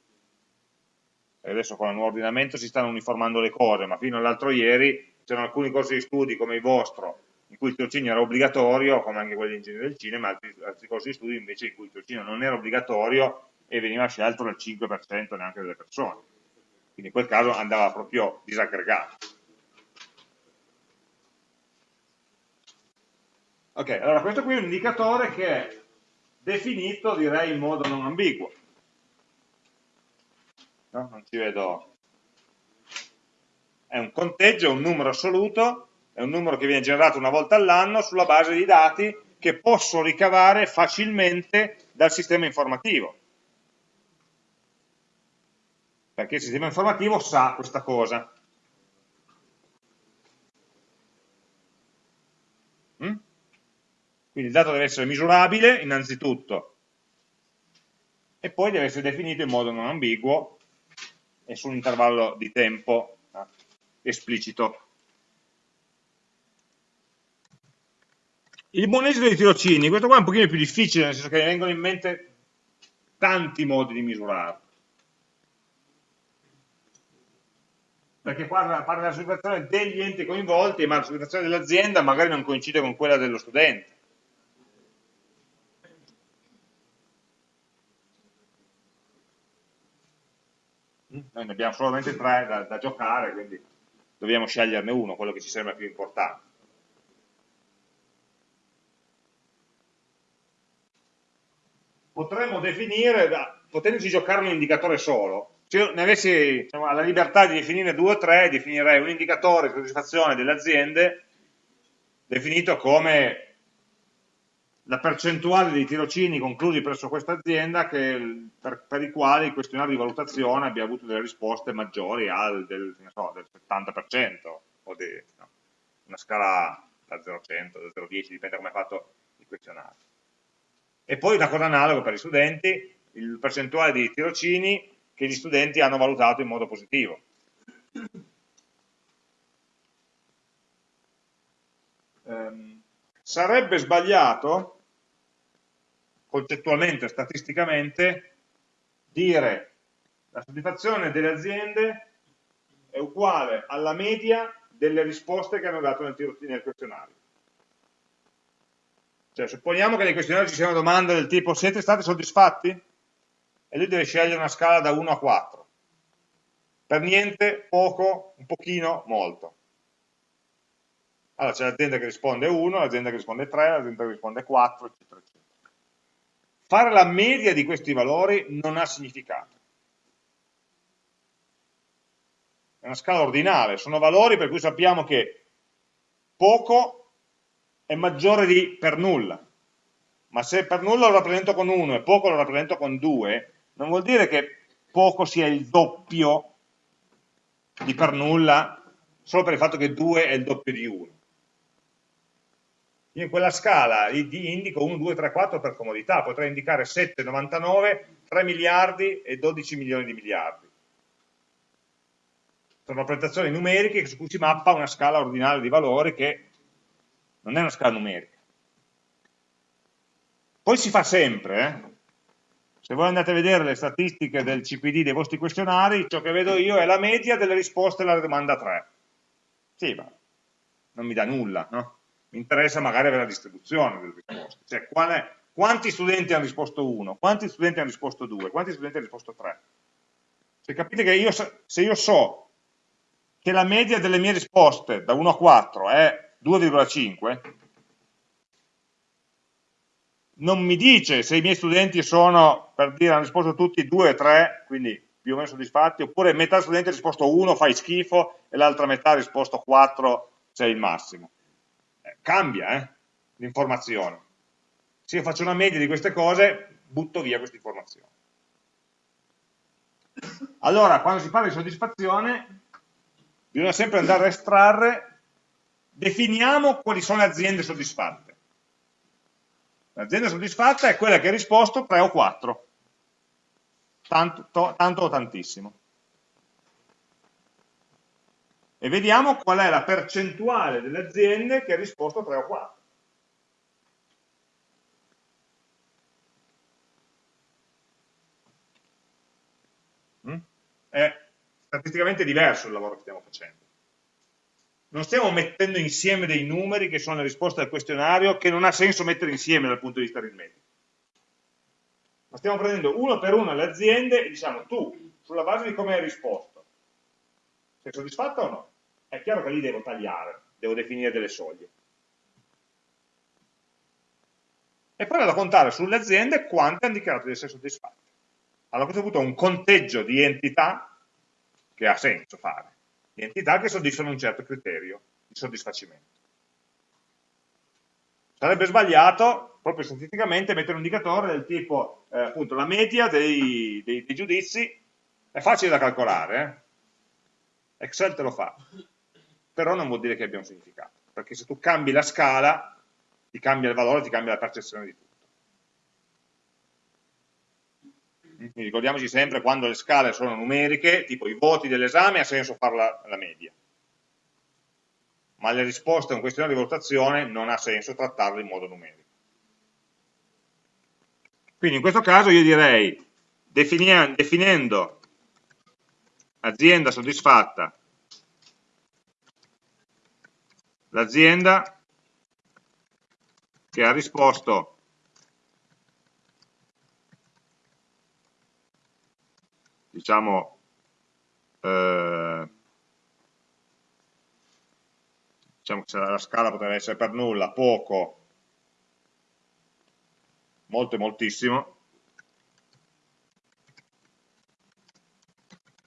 E adesso con il nuovo ordinamento si stanno uniformando le cose, ma fino all'altro ieri c'erano alcuni corsi di studi come il vostro cui il tirocinio era obbligatorio, come anche quelli di ingegneria del cinema, altri, altri corsi di studio invece in cui il tirocinio non era obbligatorio e veniva scelto dal 5% neanche delle persone. Quindi in quel caso andava proprio disaggregato. Ok, allora questo qui è un indicatore che è definito, direi, in modo non ambiguo. No? Non ci vedo. È un conteggio, un numero assoluto è un numero che viene generato una volta all'anno sulla base di dati che posso ricavare facilmente dal sistema informativo. Perché il sistema informativo sa questa cosa. Mm? Quindi il dato deve essere misurabile innanzitutto e poi deve essere definito in modo non ambiguo e su un intervallo di tempo eh, esplicito. Il esito dei tirocini, questo qua è un pochino più difficile, nel senso che mi vengono in mente tanti modi di misurarlo. Perché parla, parla della soddisfazione degli enti coinvolti, ma la soddisfazione dell'azienda magari non coincide con quella dello studente. Noi ne abbiamo solamente tre da, da giocare, quindi dobbiamo sceglierne uno, quello che ci sembra più importante. Potremmo definire, potendoci giocare un indicatore solo, se io ne avessi diciamo, la libertà di definire due o tre, definirei un indicatore di soddisfazione delle aziende definito come la percentuale di tirocini conclusi presso questa azienda che, per, per, i quali il questionario di valutazione abbia avuto delle risposte maggiori al del, so, del 70% o di no, una scala da 0 a 100, da 0 a 10, dipende come è fatto il questionario. E poi una cosa analoga per gli studenti, il percentuale di tirocini che gli studenti hanno valutato in modo positivo. Um, sarebbe sbagliato, concettualmente, statisticamente, dire la soddisfazione delle aziende è uguale alla media delle risposte che hanno dato nel, nel questionario. Cioè, supponiamo che nei questionari ci sia una domanda del tipo siete stati soddisfatti? E lui deve scegliere una scala da 1 a 4. Per niente, poco, un pochino, molto. Allora c'è l'azienda che risponde 1, l'azienda che risponde 3, l'azienda che risponde 4, eccetera, eccetera. Fare la media di questi valori non ha significato. È una scala ordinale, sono valori per cui sappiamo che poco è maggiore di per nulla. Ma se per nulla lo rappresento con 1 e poco lo rappresento con 2, non vuol dire che poco sia il doppio di per nulla solo per il fatto che 2 è il doppio di 1. Io in quella scala indico 1, 2, 3, 4 per comodità, potrei indicare 7, 99, 3 miliardi e 12 milioni di miliardi. Sono rappresentazioni numeriche su cui si mappa una scala ordinale di valori che non è una scala numerica. Poi si fa sempre, eh? se voi andate a vedere le statistiche del CPD dei vostri questionari, ciò che vedo io è la media delle risposte alla domanda 3. Sì, ma non mi dà nulla, no? Mi interessa magari avere la distribuzione delle risposte, cioè è, quanti studenti hanno risposto 1, quanti studenti hanno risposto 2, quanti studenti hanno risposto 3. Cioè capite che io, se io so che la media delle mie risposte da 1 a 4 è 2,5 non mi dice se i miei studenti sono, per dire, hanno risposto tutti 2 3, quindi più o meno soddisfatti, oppure metà studenti ha risposto 1, fai schifo, e l'altra metà ha risposto 4, sei il massimo. Eh, cambia eh, l'informazione. Se io faccio una media di queste cose, butto via questa informazione. Allora, quando si parla di soddisfazione, bisogna sempre andare a estrarre definiamo quali sono le aziende soddisfatte. L'azienda soddisfatta è quella che ha risposto 3 o 4, tanto, to, tanto o tantissimo. E vediamo qual è la percentuale delle aziende che ha risposto 3 o 4. Mm? È statisticamente diverso il lavoro che stiamo facendo non stiamo mettendo insieme dei numeri che sono le risposte al questionario che non ha senso mettere insieme dal punto di vista aritmetico. Ma stiamo prendendo uno per uno le aziende e diciamo tu, sulla base di come hai risposto, sei soddisfatto o no? È chiaro che lì devo tagliare, devo definire delle soglie. E poi vado a contare sulle aziende quante hanno dichiarato di essere soddisfatte. Allora a questo punto ho un conteggio di entità che ha senso fare entità che soddisfano un certo criterio di soddisfacimento. Sarebbe sbagliato, proprio statisticamente, mettere un indicatore del tipo, eh, appunto, la media dei, dei, dei, giudizi è facile da calcolare, eh? Excel te lo fa, però non vuol dire che abbia un significato, perché se tu cambi la scala, ti cambia il valore, ti cambia la percezione di tutto. Quindi ricordiamoci sempre quando le scale sono numeriche, tipo i voti dell'esame, ha senso fare la, la media ma le risposte a un questionario di valutazione non ha senso trattarle in modo numerico. Quindi in questo caso io direi, definendo azienda soddisfatta, l'azienda che ha risposto diciamo eh, diciamo che la scala potrebbe essere per nulla, poco, molto e moltissimo,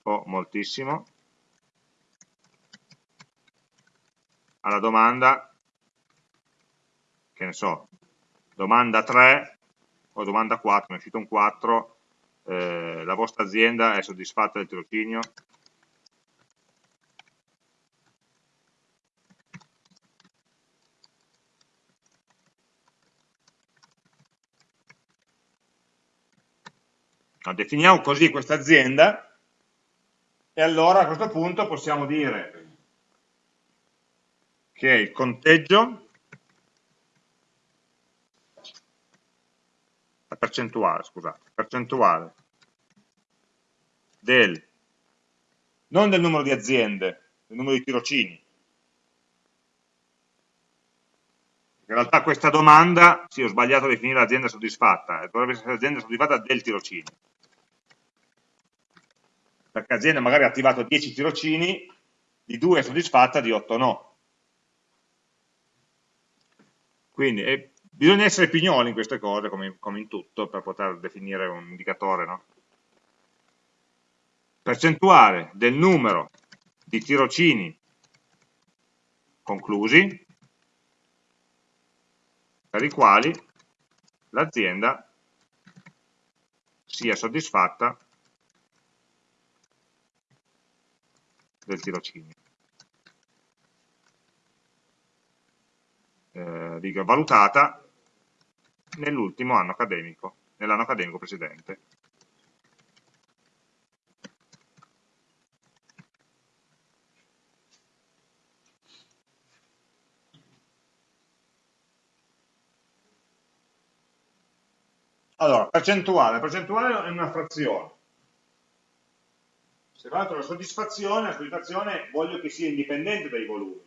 o moltissimo, alla domanda, che ne so, domanda 3 o domanda 4, ne è uscito un 4, eh, la vostra azienda è soddisfatta del tirocinio? No, definiamo così questa azienda e allora a questo punto possiamo dire che il conteggio, percentuale, scusate, percentuale del, non del numero di aziende, del numero di tirocini. In realtà questa domanda, sì ho sbagliato a definire l'azienda soddisfatta, dovrebbe essere l'azienda soddisfatta del tirocinio perché l'azienda magari ha attivato 10 tirocini, di 2 è soddisfatta, di 8 no. Quindi eh, bisogna essere pignoli in queste cose, come, come, in tutto, per poter definire un indicatore. No? Percentuale del numero di tirocini conclusi, per i quali l'azienda sia soddisfatta del tirocinio. Eh, riga valutata nell'ultimo anno accademico, nell'anno accademico precedente. Allora, percentuale. Percentuale è una frazione se valuto la soddisfazione, la soddisfazione voglio che sia indipendente dai volumi.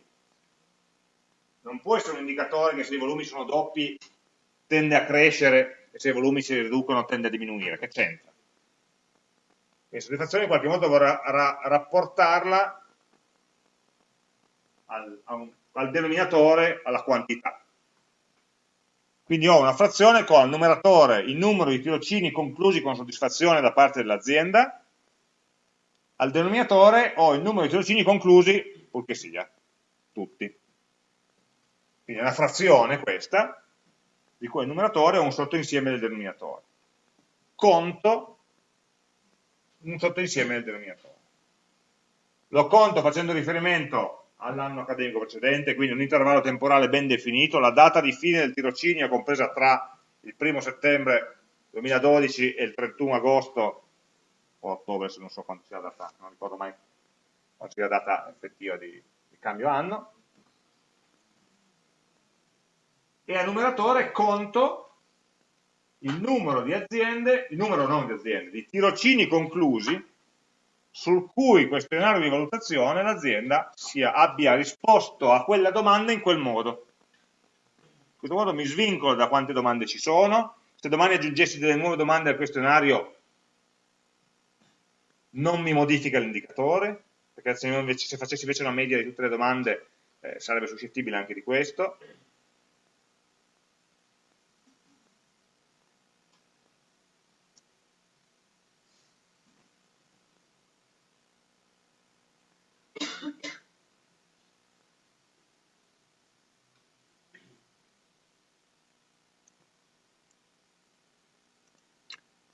Non può essere un indicatore che se i volumi sono doppi tende a crescere e se i volumi si riducono tende a diminuire. Che c'entra? La soddisfazione in qualche modo vorrà ra rapportarla al, un, al denominatore, alla quantità. Quindi ho una frazione con al numeratore il numero di tirocini conclusi con soddisfazione da parte dell'azienda al denominatore ho il numero di tirocini conclusi, purché sia, tutti. Quindi è una frazione questa, di cui il numeratore è un sottoinsieme del denominatore. Conto un sottoinsieme del denominatore. Lo conto facendo riferimento all'anno accademico precedente, quindi un intervallo temporale ben definito, la data di fine del tirocinio compresa tra il 1 settembre 2012 e il 31 agosto o ottobre se non so quanto sia la data, non ricordo mai quanto sia la data effettiva di, di cambio anno, e al numeratore conto il numero di aziende, il numero non di aziende, di tirocini conclusi sul cui questionario di valutazione l'azienda abbia risposto a quella domanda in quel modo. In questo modo mi svincolo da quante domande ci sono, se domani aggiungessi delle nuove domande al questionario non mi modifica l'indicatore, perché se, invece, se, facessi invece una media di tutte le domande eh, sarebbe suscettibile anche di questo.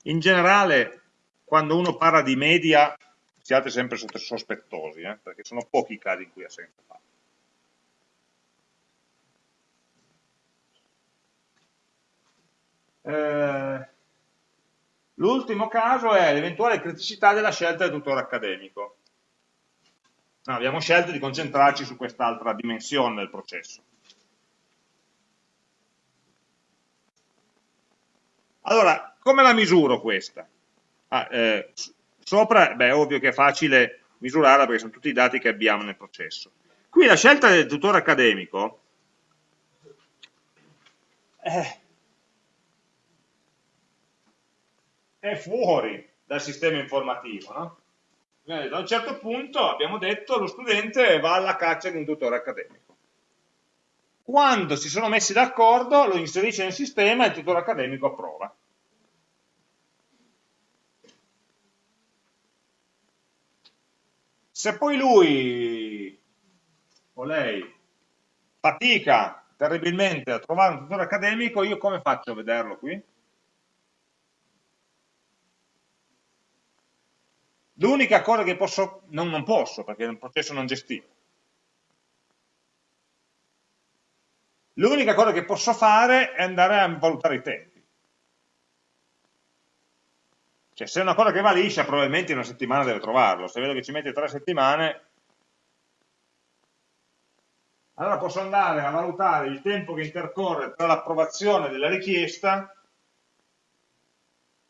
In generale, quando uno parla di media, siate sempre sospettosi, eh, perché sono pochi i casi in cui ha senso farlo. Eh, L'ultimo caso è l'eventuale criticità della scelta del tutore accademico. No, abbiamo scelto di concentrarci su quest'altra dimensione del processo. Allora, come la misuro questa? Ah, eh, sopra, beh, è ovvio che è facile misurarla perché sono tutti i dati che abbiamo nel processo. Qui la scelta del tutore accademico eh, è fuori dal sistema informativo, no? Da un certo punto abbiamo detto lo studente va alla caccia di un tutore accademico. Quando si sono messi d'accordo lo inserisce nel sistema e il tutore accademico approva. Se poi lui o lei fatica terribilmente a trovare un tutore accademico, io come faccio a vederlo qui? L'unica cosa che posso, non, non posso perché è un processo non gestito, l'unica cosa che posso fare è andare a valutare i tempi. Cioè se è una cosa che va liscia probabilmente in una settimana deve trovarlo, se vedo che ci mette tre settimane allora posso andare a valutare il tempo che intercorre tra l'approvazione della richiesta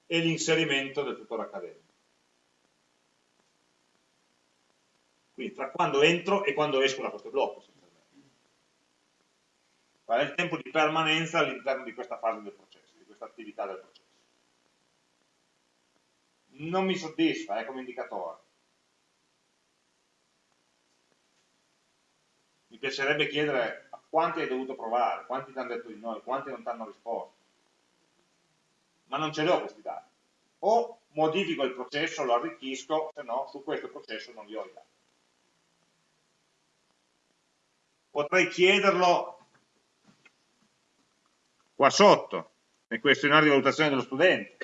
e l'inserimento del tutore accademico. Quindi tra quando entro e quando esco da questo blocco. Qual è il tempo di permanenza all'interno di questa fase del processo, di questa attività del processo. Non mi soddisfa, è come indicatore. Mi piacerebbe chiedere a quanti hai dovuto provare, quanti ti hanno detto di no, quanti non ti hanno risposto. Ma non ce li ho questi dati. O modifico il processo, lo arricchisco, se no su questo processo non li ho i dati. potrei chiederlo qua sotto, nel questionario di valutazione dello studente.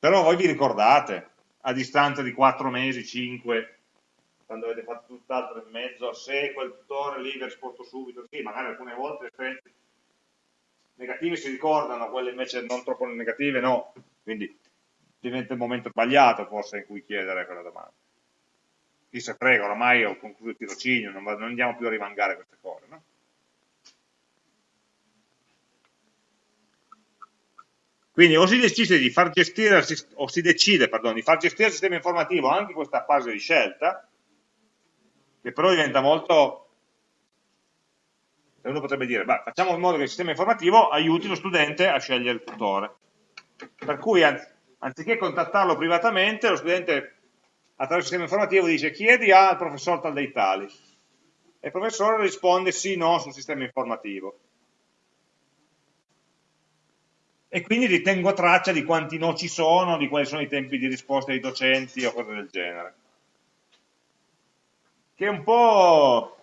Però voi vi ricordate, a distanza di 4 mesi, 5, quando avete fatto tutt'altro in mezzo, se quel tutore lì vi ha risposto subito, sì, magari alcune volte le esperienze negative si ricordano, quelle invece non troppo negative no, quindi diventa il momento sbagliato forse in cui chiedere quella domanda chi se frega, oramai ho concluso il tirocinio, non, non andiamo più a rimangare queste cose. No? Quindi o si decide di far gestire, o si decide, pardon, di far gestire il sistema informativo anche questa fase di scelta, che però diventa molto... Uno potrebbe dire, beh, facciamo in modo che il sistema informativo aiuti lo studente a scegliere il tutore. Per cui, anziché contattarlo privatamente, lo studente attraverso il sistema informativo dice chiedi al professor tal dei tali e il professore risponde sì, no sul sistema informativo e quindi ritengo traccia di quanti no ci sono, di quali sono i tempi di risposta dei docenti o cose del genere. Che è un po'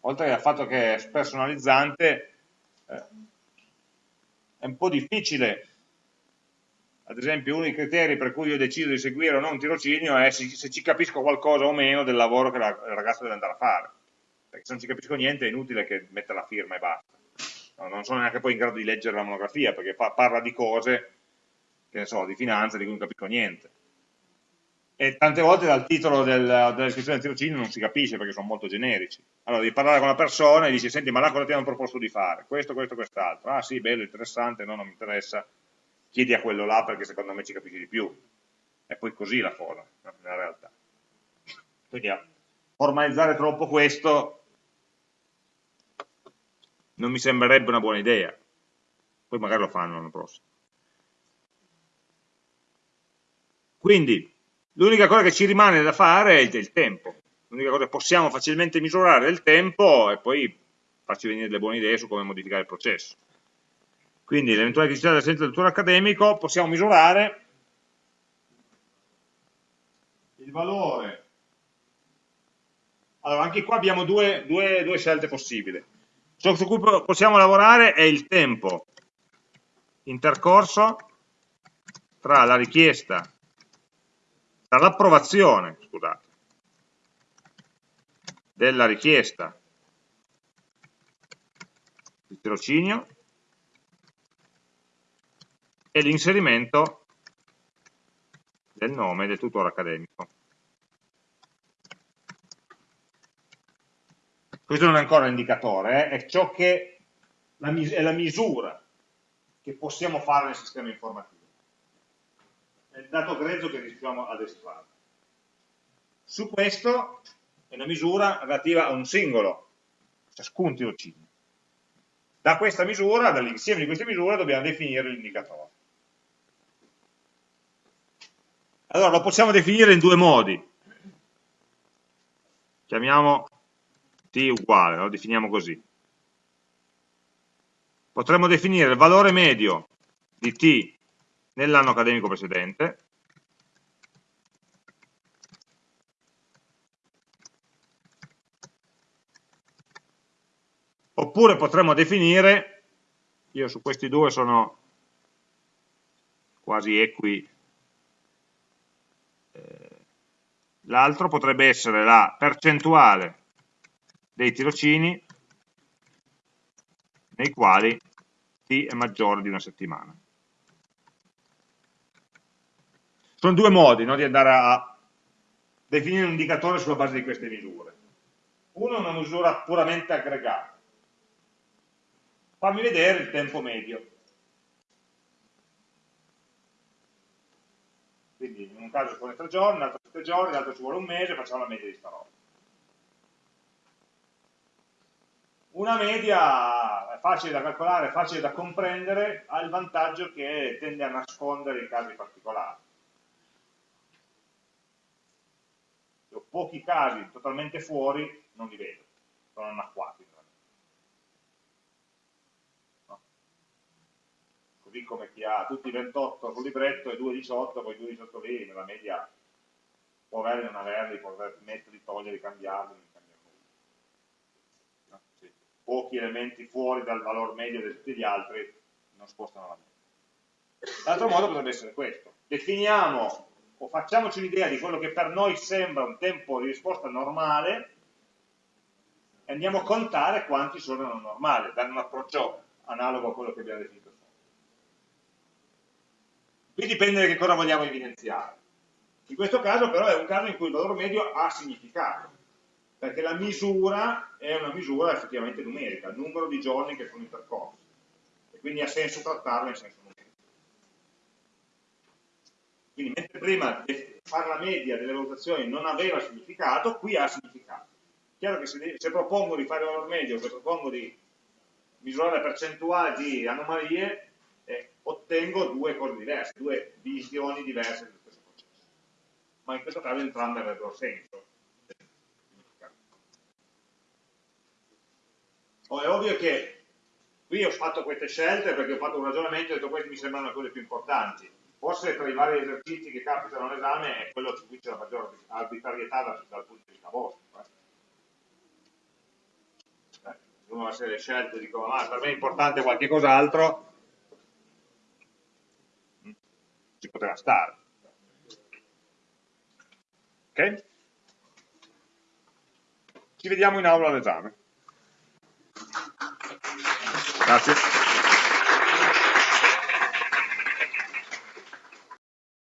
oltre al fatto che è spersonalizzante eh, è un po' difficile. Ad esempio uno dei criteri per cui io decido di seguire o non un tirocinio è se, se ci capisco qualcosa o meno del lavoro che la, il ragazzo deve andare a fare, perché se non ci capisco niente è inutile che metta la firma e basta. No, non sono neanche poi in grado di leggere la monografia, perché fa, parla di cose, che ne so, di finanza, di cui non capisco niente. E tante volte dal titolo del, della descrizione del tirocinio non si capisce perché sono molto generici. Allora devi parlare con la persona e dici, senti, ma là cosa ti hanno proposto di fare? Questo, questo, quest'altro. Ah sì, bello, interessante, no, non mi interessa chiedi a quello là perché secondo me ci capisci di più. È poi così la cosa, nella realtà. Quindi formalizzare troppo questo non mi sembrerebbe una buona idea. Poi magari lo fanno l'anno prossimo. Quindi, l'unica cosa che ci rimane da fare è il tempo. L'unica cosa che possiamo facilmente misurare è il tempo e poi farci venire delle buone idee su come modificare il processo. Quindi l'eventuale criticità dell'assenza del tutor accademico possiamo misurare il valore. Allora, anche qua abbiamo due, due, due scelte possibili. Ciò su cui possiamo lavorare è il tempo intercorso tra la richiesta, tra l'approvazione, scusate, della richiesta di tirocinio e l'inserimento del nome del tutore accademico. Questo non è ancora un indicatore, eh? è ciò che è la misura che possiamo fare nel sistema informativo. È il dato grezzo che riusciamo ad estrarre. Su questo è una misura relativa a un singolo, ciascun tirocinio. Da questa misura, dall'insieme di queste misure, dobbiamo definire l'indicatore. Allora, lo possiamo definire in due modi. Chiamiamo t uguale, lo definiamo così. Potremmo definire il valore medio di t nell'anno accademico precedente, oppure potremmo definire, io su questi due sono quasi equi l'altro potrebbe essere la percentuale dei tirocini nei quali t è maggiore di una settimana. Sono due modi no, di andare a definire un indicatore sulla base di queste misure. Uno è una misura puramente aggregata. Fammi vedere il tempo medio. Quindi in un caso ci vuole tre giorni, nell'altro sette giorni, nell'altro ci vuole un mese, facciamo la media di sta roba. Una media è facile da calcolare, facile da comprendere, ha il vantaggio che tende a nascondere i casi particolari. Se ho pochi casi totalmente fuori, non li vedo, sono anacquati. così come chi ha tutti i 28 sul libretto e 2 18, poi 2 18 lì, nella media può averli, non averli, può metterli, toglierli, cambiarli, non cambia nulla. No? Sì. Pochi elementi fuori dal valore medio di tutti gli altri non spostano la media. L'altro modo potrebbe essere questo. Definiamo o facciamoci un'idea di quello che per noi sembra un tempo di risposta normale e andiamo a contare quanti sono non normali, dando un approccio analogo a quello che abbiamo definito Qui dipende da che cosa vogliamo evidenziare. In questo caso però è un caso in cui il valore medio ha significato, perché la misura è una misura effettivamente numerica, il numero di giorni che sono intercorsi, e quindi ha senso trattarla in senso numerico. Quindi mentre prima fare la media delle valutazioni non aveva significato, qui ha significato. Chiaro che se, se propongo di fare il valore medio, se propongo di misurare la percentuale di anomalie, ottengo due cose diverse, due visioni diverse dello stesso processo. Ma in questo caso entrambe avrebbero senso. Oh, è ovvio che qui ho fatto queste scelte perché ho fatto un ragionamento e ho detto queste mi sembrano le cose più importanti. Forse tra i vari esercizi che capitano all'esame è quello su cui c'è la maggiore arbitrarietà dal, dal punto di vista vostro. Eh. Uno ha le scelte dico, ma per me è importante qualche cos'altro, ci poteva stare. Ok? Ci vediamo in aula all'esame. Gracias.